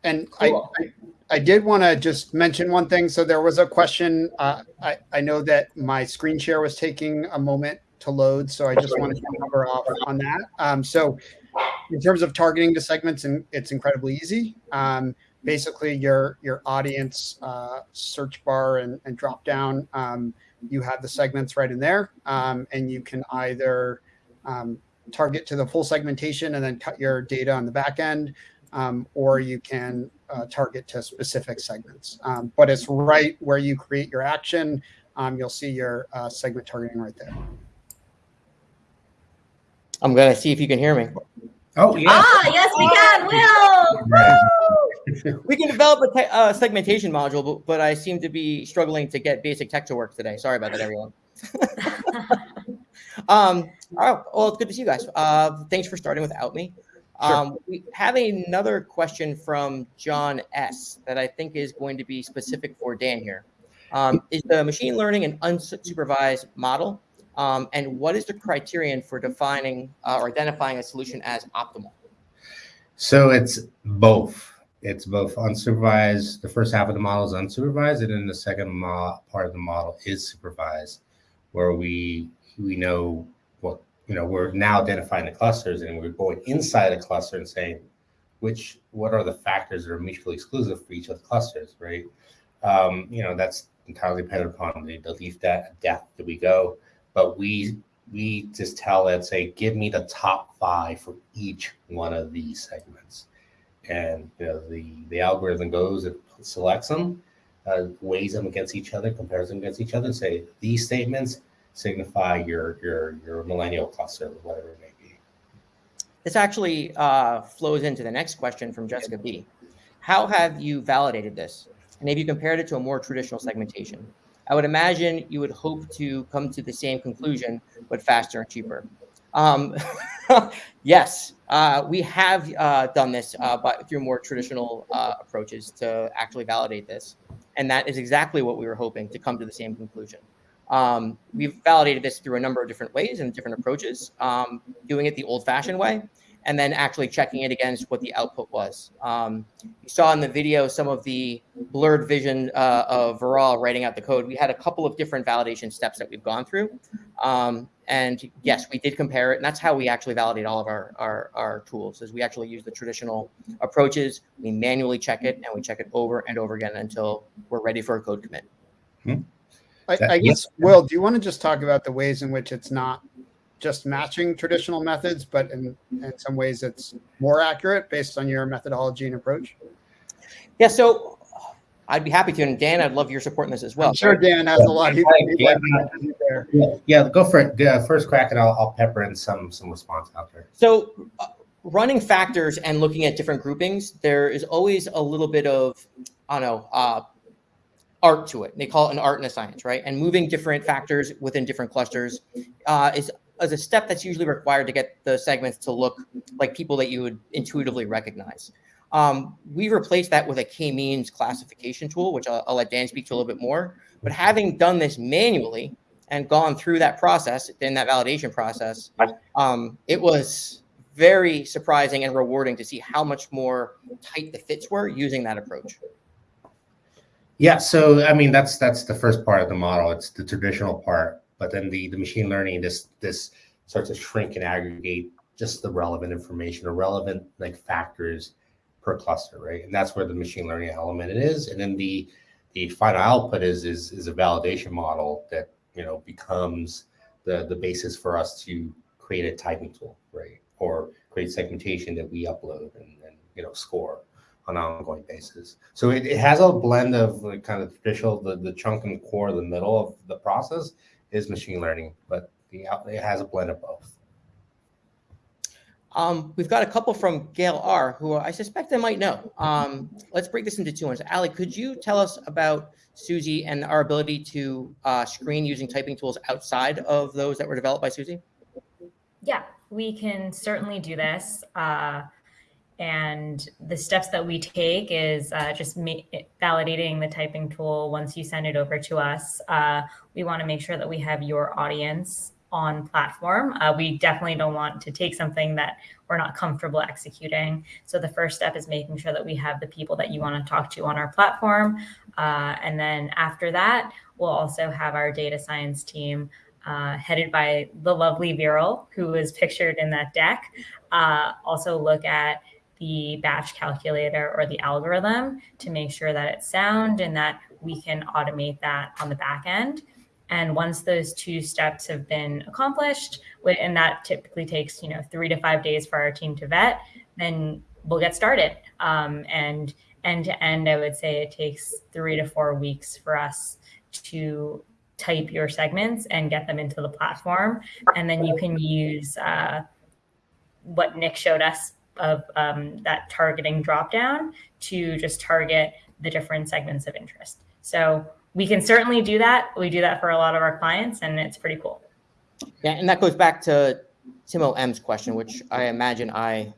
And Cool. I, I, I did want to just mention one thing. So there was a question. Uh, I, I know that my screen share was taking a moment to load, so I just wanted to cover off on that. Um, so in terms of targeting the segments, and it's incredibly easy. Um, basically, your your audience uh, search bar and, and drop down, um, you have the segments right in there, um, and you can either um, target to the full segmentation and then cut your data on the back end, um, or you can uh, target to specific segments. Um, but it's right where you create your action. Um, you'll see your uh, segment targeting right there. I'm gonna see if you can hear me. Oh yeah. Ah, yes, we can. Will. We can develop a te- uh, segmentation module, but, but I seem to be struggling to get basic tech to work today. Sorry about that, everyone. um, all right, well, it's good to see you guys. Uh, thanks for starting without me. Um, we have another question from John S. that I think is going to be specific for Dan here. Um, is the machine learning an unsupervised model? Um, and what is the criterion for defining uh, or identifying a solution as optimal? So it's both. It's both unsupervised. The first half of the model is unsupervised, and then the second part of the model is supervised, where we we know you know. We're now identifying the clusters, and we're going inside a cluster and saying which what are the factors that are mutually exclusive for each of the clusters, right? Um, you know that's entirely dependent upon the, the leaf de- depth that we go, but we we just tell it say give me the top five for each one of these segments and you know the the algorithm goes and selects them uh, weighs them against each other compares them against each other and say these statements signify your your your millennial cluster or whatever it may be This actually uh, flows into the next question from Jessica B. How have you validated this? And have you compared it to a more traditional segmentation? I would imagine you would hope to come to the same conclusion, but faster and cheaper. Um, yes, uh, we have uh, done this uh, but through more traditional uh, approaches to actually validate this. And that is exactly what we were hoping to come to the same conclusion. Um, we've validated this through a number of different ways and different approaches, um, doing it the old fashioned way, and then actually checking it against what the output was. Um, you saw in the video some of the blurred vision uh, of Viral writing out the code. We had a couple of different validation steps that we've gone through. Um, and yes, we did compare it. And that's how we actually validate all of our, our, our tools is we actually use the traditional approaches. We manually check it and we check it over and over again until we're ready for a code commit. I, I guess, Will, do you want to just talk about the ways in which it's not just matching traditional methods, but in, in some ways it's more accurate based on your methodology and approach? Yeah, so I'd be happy to. And Dan, I'd love your support in this as well. I'm sure Dan has a lot he'd he'd Yeah. like to there. yeah go for it first crack and I'll, I'll pepper in some some response out there So, uh, running factors and looking at different groupings, there is always a little bit of, I don't know, uh, art to it. They call it an art and a science, right? And moving different factors within different clusters uh, is, is a step that's usually required to get the segments to look like people that you would intuitively recognize. Um, we replaced that with a k-means classification tool, which I'll, I'll let Dan speak to a little bit more. But having done this manually and gone through that process, in that validation process, um, it was very surprising and rewarding to see how much more tight the fits were using that approach. Yeah, so I mean that's that's the first part of the model. It's the traditional part, but then the the machine learning this this starts to shrink and aggregate just the relevant information or relevant like factors per cluster, right? And that's where the machine learning element is. And then the the final output is is is a validation model that you know becomes the the basis for us to create a typing tool, right? Or create segmentation that we upload and, and you know score on an ongoing basis. So it, it has a blend of like kind of traditional, the, the chunk and core, the middle of the process is machine learning, but the it has a blend of both. Um, we've got a couple from Gail R, who I suspect I might know. Um, let's break this into two ones. Ali, could you tell us about Suzy and our ability to uh, screen using typing tools outside of those that were developed by Suzy? Yeah, we can certainly do this. Uh, and the steps that we take is uh, just validating the typing tool once you send it over to us. Uh, we want to make sure that we have your audience on platform. Uh, we definitely don't want to take something that we're not comfortable executing. So the first step is making sure that we have the people that you want to talk to on our platform. Uh, and then after that, we'll also have our data science team uh, headed by the lovely Viral, who is pictured in that deck, uh, also look at the batch calculator or the algorithm to make sure that it's sound and that we can automate that on the back end. And once those two steps have been accomplished, and that typically takes you know three to five days for our team to vet, then we'll get started. Um, and end to end, I would say it takes three to four weeks for us to type your segments and get them into the platform. And then you can use uh, what Nick showed us of um, that targeting dropdown to just target the different segments of interest. So we can certainly do that. We do that for a lot of our clients, and it's pretty cool. Yeah, and that goes back to Timo M's question, which I imagine I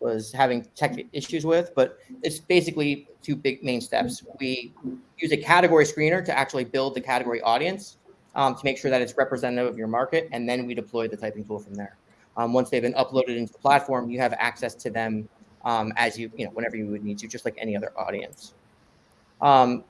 was having tech issues with, but it's basically two big main steps. We use a category screener to actually build the category audience um, to make sure that it's representative of your market, and then we deploy the typing tool from there. Um, once they've been uploaded into the platform, you have access to them um, as you, you know, whenever you would need to, just like any other audience. Um,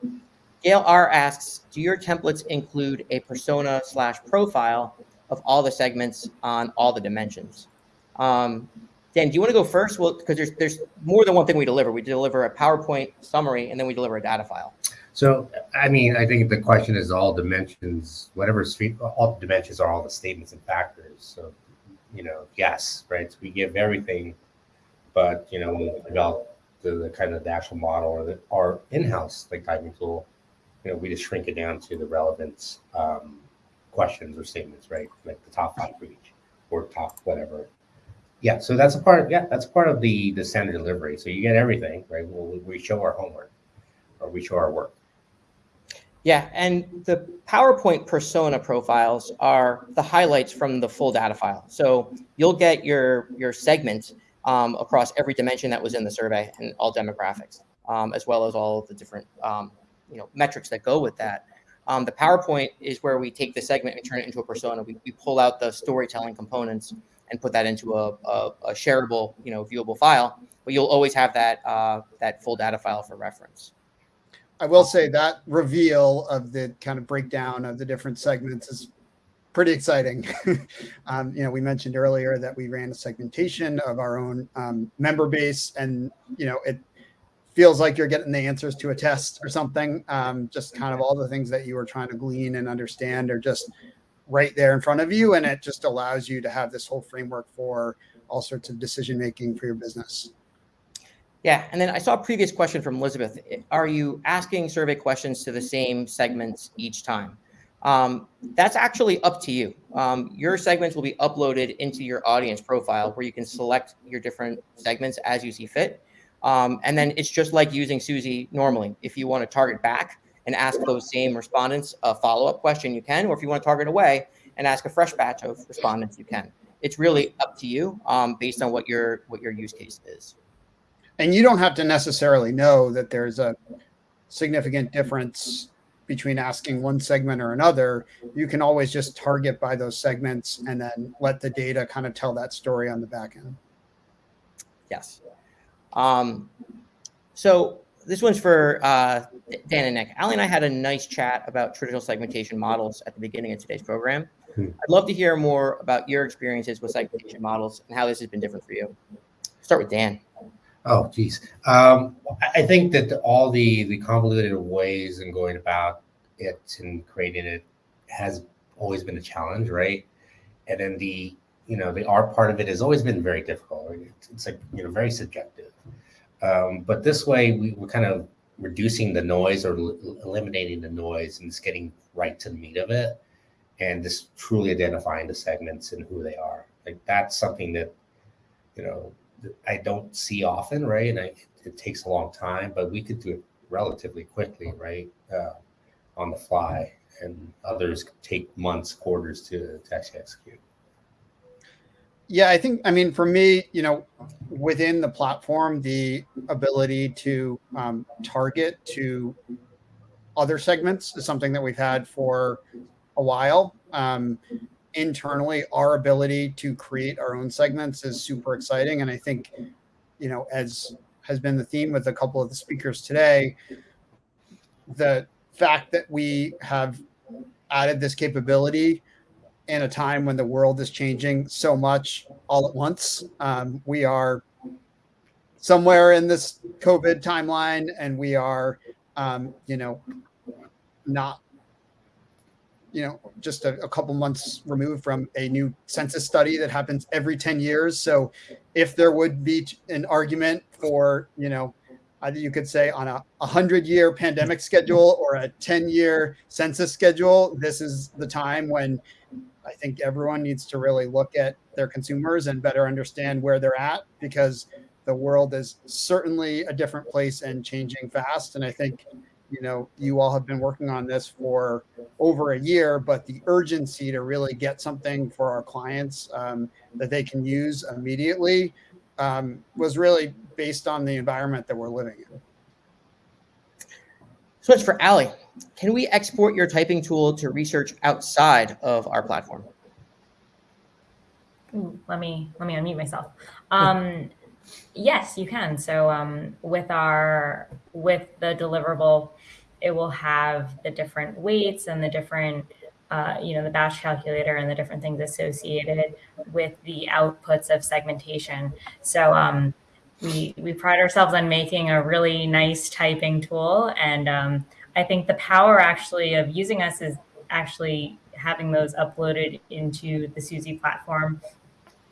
Gail R asks, do your templates include a persona slash profile of all the segments on all the dimensions? Um, Dan, do you want to go first? Well, because there's there's more than one thing we deliver. We deliver a PowerPoint summary, and then we deliver a data file. So, I mean, I think the question is all dimensions, whatever street, all dimensions are all the statements and factors. So, you know, yes, right? So we give everything, but you know, when we develop the, the kind of the actual model or the our in-house like typing tool, you know, we just shrink it down to the relevant um, questions or statements, right? Like the top five for each or top whatever. Yeah, so that's a part. Yeah, that's part of the the standard delivery. So you get everything, right? Well, we show our homework or we show our work. Yeah, and the PowerPoint persona profiles are the highlights from the full data file. So you'll get your your segment um, across every dimension that was in the survey and all demographics, um, as well as all the different um, you know metrics that go with that. Um, the PowerPoint is where we take the segment and turn it into a persona. We, we pull out the storytelling components and put that into a, a, a shareable, you know, viewable file. But you'll always have that uh, that full data file for reference. I will say that reveal of the kind of breakdown of the different segments is pretty exciting. um, you know, we mentioned earlier that we ran a segmentation of our own um, member base, and you know, it feels like you're getting the answers to a test or something. Um, just kind of all the things that you were trying to glean and understand are just right there in front of you. And it just allows you to have this whole framework for all sorts of decision making for your business. Yeah. And then I saw a previous question from Elizabeth. Are you asking survey questions to the same segments each time? Um, that's actually up to you. Um, your segments will be uploaded into your audience profile where you can select your different segments as you see fit. Um, and then it's just like using Suzy normally. If you want to target back and ask those same respondents a follow-up question, you can. Or if you want to target away and ask a fresh batch of respondents, you can. It's really up to you um, based on what your what your use case is. And you don't have to necessarily know that there's a significant difference between asking one segment or another. You can always just target by those segments and then let the data kind of tell that story on the back end. Yes. Um, so this one's for uh, Dan and Nick. Ali and I had a nice chat about traditional segmentation models at the beginning of today's program. Hmm. I'd love to hear more about your experiences with segmentation models and how this has been different for you. Start with Dan. Oh, geez. Um, I think that all the the convoluted ways and going about it and creating it has always been a challenge, right? And then the you know the art part of it has always been very difficult. It's, it's like you know very subjective. Um, but this way, we, we're kind of reducing the noise or eliminating the noise and just getting right to the meat of it, and just truly identifying the segments and who they are. Like that's something that you know I don't see often, right? And I, it takes a long time, but we could do it relatively quickly, right? Uh, on the fly, and others take months, quarters to, to actually execute. Yeah, I think, I mean, for me, you know, within the platform, the ability to um, target to other segments is something that we've had for a while. Um, internally, our ability to create our own segments is super exciting. And I think, you know, as has been the theme with a couple of the speakers today, the fact that we have added this capability in a time when the world is changing so much all at once. Um, we are somewhere in this COVID timeline, and we are, um, you know, not, you know, just a, a couple months removed from a new census study that happens every 10 years. So, if there would be an argument for, you know, either you could say on a 100 year pandemic schedule or a 10 year census schedule, this is the time when I think everyone needs to really look at their consumers and better understand where they're at because the world is certainly a different place and changing fast. And I think, you know, you all have been working on this for over a year, but the urgency to really get something for our clients um, that they can use immediately um, was really based on the environment that we're living in. So it's for Ali. Can we export your typing tool to research outside of our platform? Ooh, let me let me unmute myself. Um, yes, you can. So um, with our with the deliverable, it will have the different weights and the different uh, you know the batch calculator and the different things associated with the outputs of segmentation. So um, we we pride ourselves on making a really nice typing tool, and um, I think the power actually of using us is actually having those uploaded into the Suzy platform.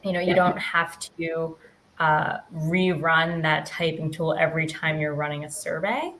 You know, you don't have to uh, rerun that typing tool every time you're running a survey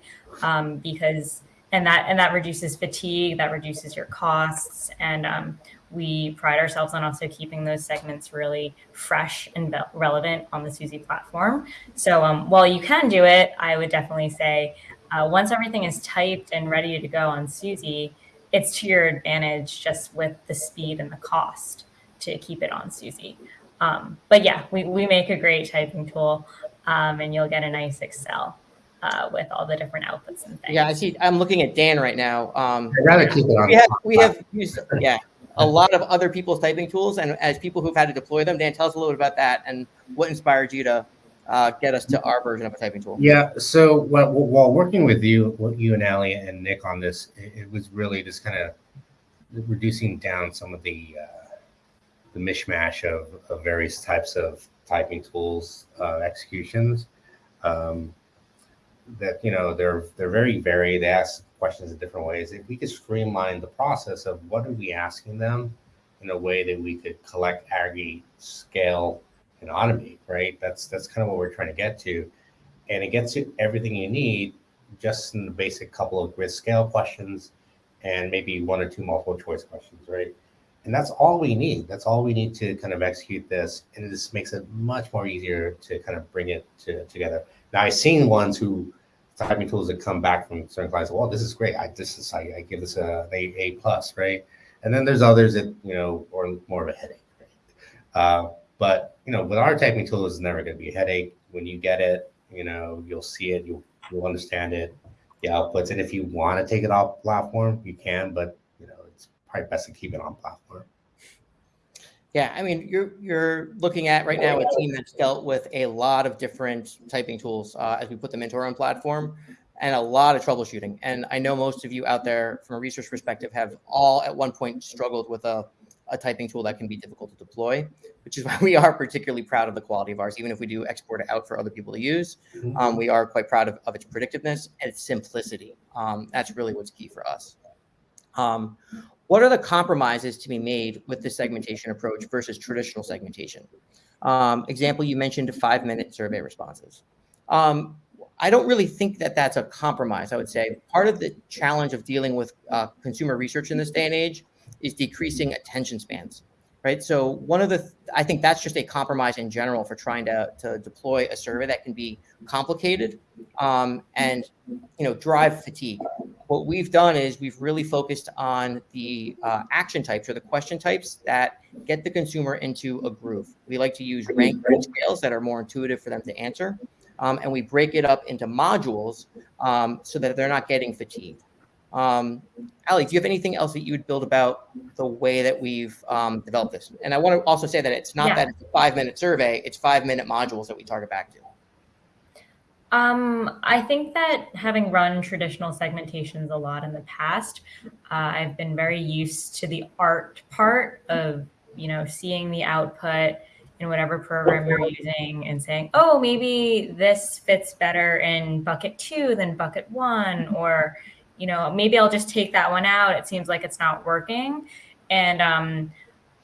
um, because and that and that reduces fatigue that reduces your costs and um, we pride ourselves on also keeping those segments really fresh and relevant on the Suzy platform. So um, while you can do it, I would definitely say uh, once everything is typed and ready to go on Suzy, it's to your advantage just with the speed and the cost to keep it on Suzy. Um, but yeah, we, we make a great typing tool um, and you'll get a nice Excel uh, with all the different outputs and things. Yeah, I see. I'm looking at Dan right now. Um, I'd rather keep it on. we have we have used yeah a lot of other people's typing tools, and as people who've had to deploy them, Dan, tell us a little bit about that and what inspired you to uh, get us to our version of a typing tool. Yeah. So while, while working with you, you and Ali and Nick on this, it, it was really just kind of reducing down some of the uh, the mishmash of, of various types of typing tools uh, executions. Um, that you know they're they're very varied. They ask questions in different ways. If we could streamline the process of what are we asking them in a way that we could collect, aggregate, scale, and automate, right? That's that's kind of what we're trying to get to, and it gets you everything you need just in the basic couple of grid scale questions and maybe one or two multiple choice questions, right? And that's all we need. That's all we need to kind of execute this, and this makes it much more easier to kind of bring it to, together. Now I've seen ones who typing tools that come back from certain clients. Well, this is great. I this is I, I give this a, a A plus, right? And then there's others that you know are more of a headache. Right? Uh, but you know, with our typing tool, it's never going to be a headache. When you get it, you know, you'll see it, you'll you'll understand it, the outputs, and if you want to take it off platform, you can. But you know, it's probably best to keep it on platform. Yeah, I mean, you're you're looking at right now a team that's dealt with a lot of different typing tools uh, as we put them into our own platform, and a lot of troubleshooting. And I know most of you out there, from a research perspective, have all at one point struggled with a, a typing tool that can be difficult to deploy, which is why we are particularly proud of the quality of ours. Even if we do export it out for other people to use, Mhm. um, we are quite proud of, of its predictiveness and its simplicity. Um, that's really what's key for us. Um, what are the compromises to be made with the segmentation approach versus traditional segmentation? Um, example, you mentioned five minute survey responses. Um, I don't really think that that's a compromise. I would say part of the challenge of dealing with uh, consumer research in this day and age is decreasing attention spans, right? So one of the, I think that's just a compromise in general for trying to, to deploy a survey that can be complicated um, and, you know, drive fatigue what we've done is we've really focused on the uh, action types or the question types that get the consumer into a groove. We like to use rank scales that are more intuitive for them to answer. Um, and we break it up into modules um, so that they're not getting fatigued. Um, Ali, do you have anything else that you would build about the way that we've um, developed this? And I want to also say that it's not Yeah. that it's a five minute survey, it's five minute modules that we target back to. Um, I think that having run traditional segmentations a lot in the past, uh, I've been very used to the art part of, you know, seeing the output in whatever program you're using and saying, oh, maybe this fits better in bucket two than bucket one, or, you know, maybe I'll just take that one out. It seems like it's not working. And um,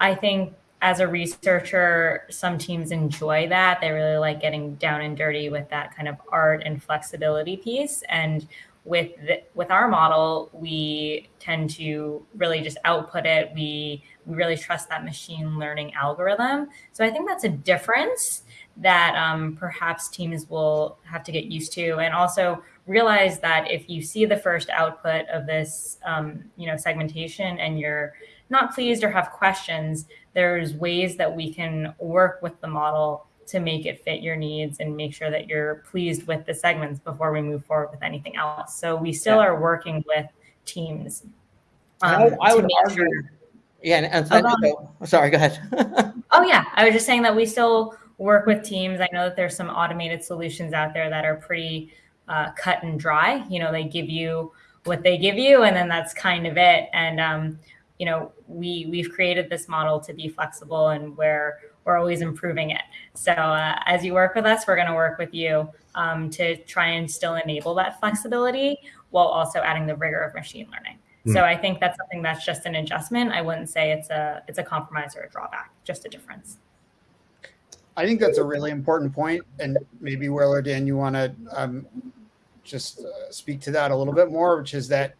I think as a researcher, some teams enjoy that. They really like getting down and dirty with that kind of art and flexibility piece. And with the, with our model, we tend to really just output it. We we really trust that machine learning algorithm. So I think that's a difference that um, perhaps teams will have to get used to, and also realize that if you see the first output of this, um, you know, segmentation, and you're not pleased or have questions, there's ways that we can work with the model to make it fit your needs and make sure that you're pleased with the segments before we move forward with anything else. So we still Yeah. are working with teams. Um, I, would- I would argue, sure- yeah, and, and Oh, so- sorry, go ahead. Oh yeah, I was just saying that we still work with teams. I know that there's some automated solutions out there that are pretty uh, cut and dry. You know, they give you what they give you, and then that's kind of it. And um, you know, we we've created this model to be flexible, and where we're always improving it. So uh, as you work with us, we're going to work with you um, to try and still enable that flexibility while also adding the rigor of machine learning. So I think that's something that's just an adjustment. I wouldn't say it's a it's a compromise or a drawback, just a difference. I think that's a really important point, and maybe Will or Dan, you want to um, just uh, speak to that a little bit more, which is that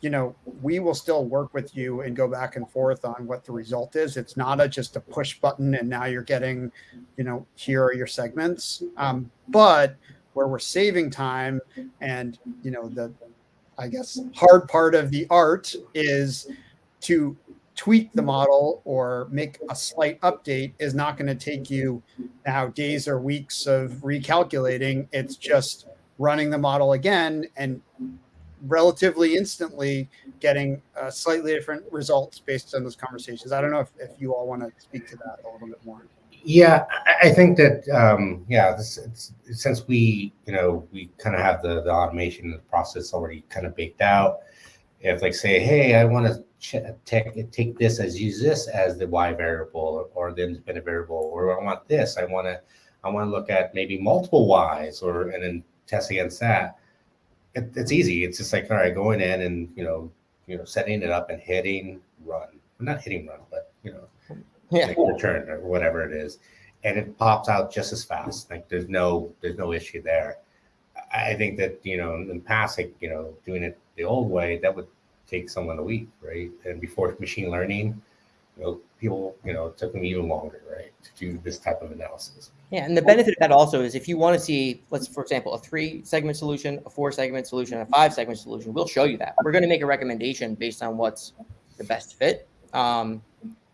you know we will still work with you and go back and forth on what the result is. It's not a just a push button and now you're getting, you know, here are your segments. Um, but where we're saving time and you know the, I guess hard part of the art is to tweak the model or make a slight update is not going to take you now days or weeks of recalculating. It's just running the model again and relatively instantly getting uh, slightly different results based on those conversations. I don't know if, if you all want to speak to that a little bit more. Yeah, I, think that um, yeah, this, since we you know we kind of have the the automation the process already kind of baked out. If like say, hey, I want to take take this as use this as the y variable or, or the independent variable, or I want this, I want to I want to look at maybe multiple y's or and then test against that. It, it's easy. It's just like all right, going in and you know you know setting it up and hitting run, not hitting run, but you know yeah. like return or whatever it is, and it pops out just as fast. Like there's no there's no issue there. I I think that you know in the past, like you know, doing it the old way, that would take someone a week, right? And before machine learning, you know, people you know it took them even longer, right, to do this type of analysis. Yeah, and the benefit of that also is if you want to see, let's for example, a three segment solution, a four segment solution, a five segment solution, we'll show you that. We're going to make a recommendation based on what's the best fit. Um,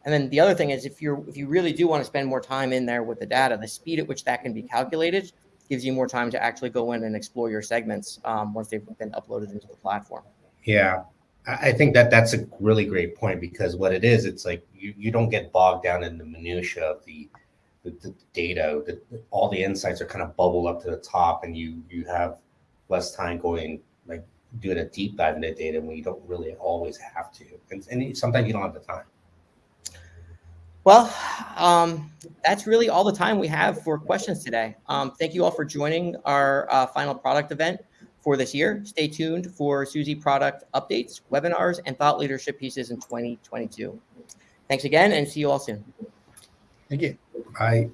and then the other thing is if you're if you really do want to spend more time in there with the data, the speed at which that can be calculated gives you more time to actually go in and explore your segments um, once they've been uploaded into the platform. Yeah, I think that that's a really great point because what it is, it's like you, you don't get bogged down in the minutia of the the, the data. The, all the insights are kind of bubble up to the top, and you you have less time going like doing a deep dive into data when you don't really always have to, and, and sometimes you don't have the time. Well, um, that's really all the time we have for questions today. Um, thank you all for joining our uh, final product event for this year. Stay tuned for Suzy product updates, webinars, and thought leadership pieces in 2022. Thanks again and see you all soon. Thank you. I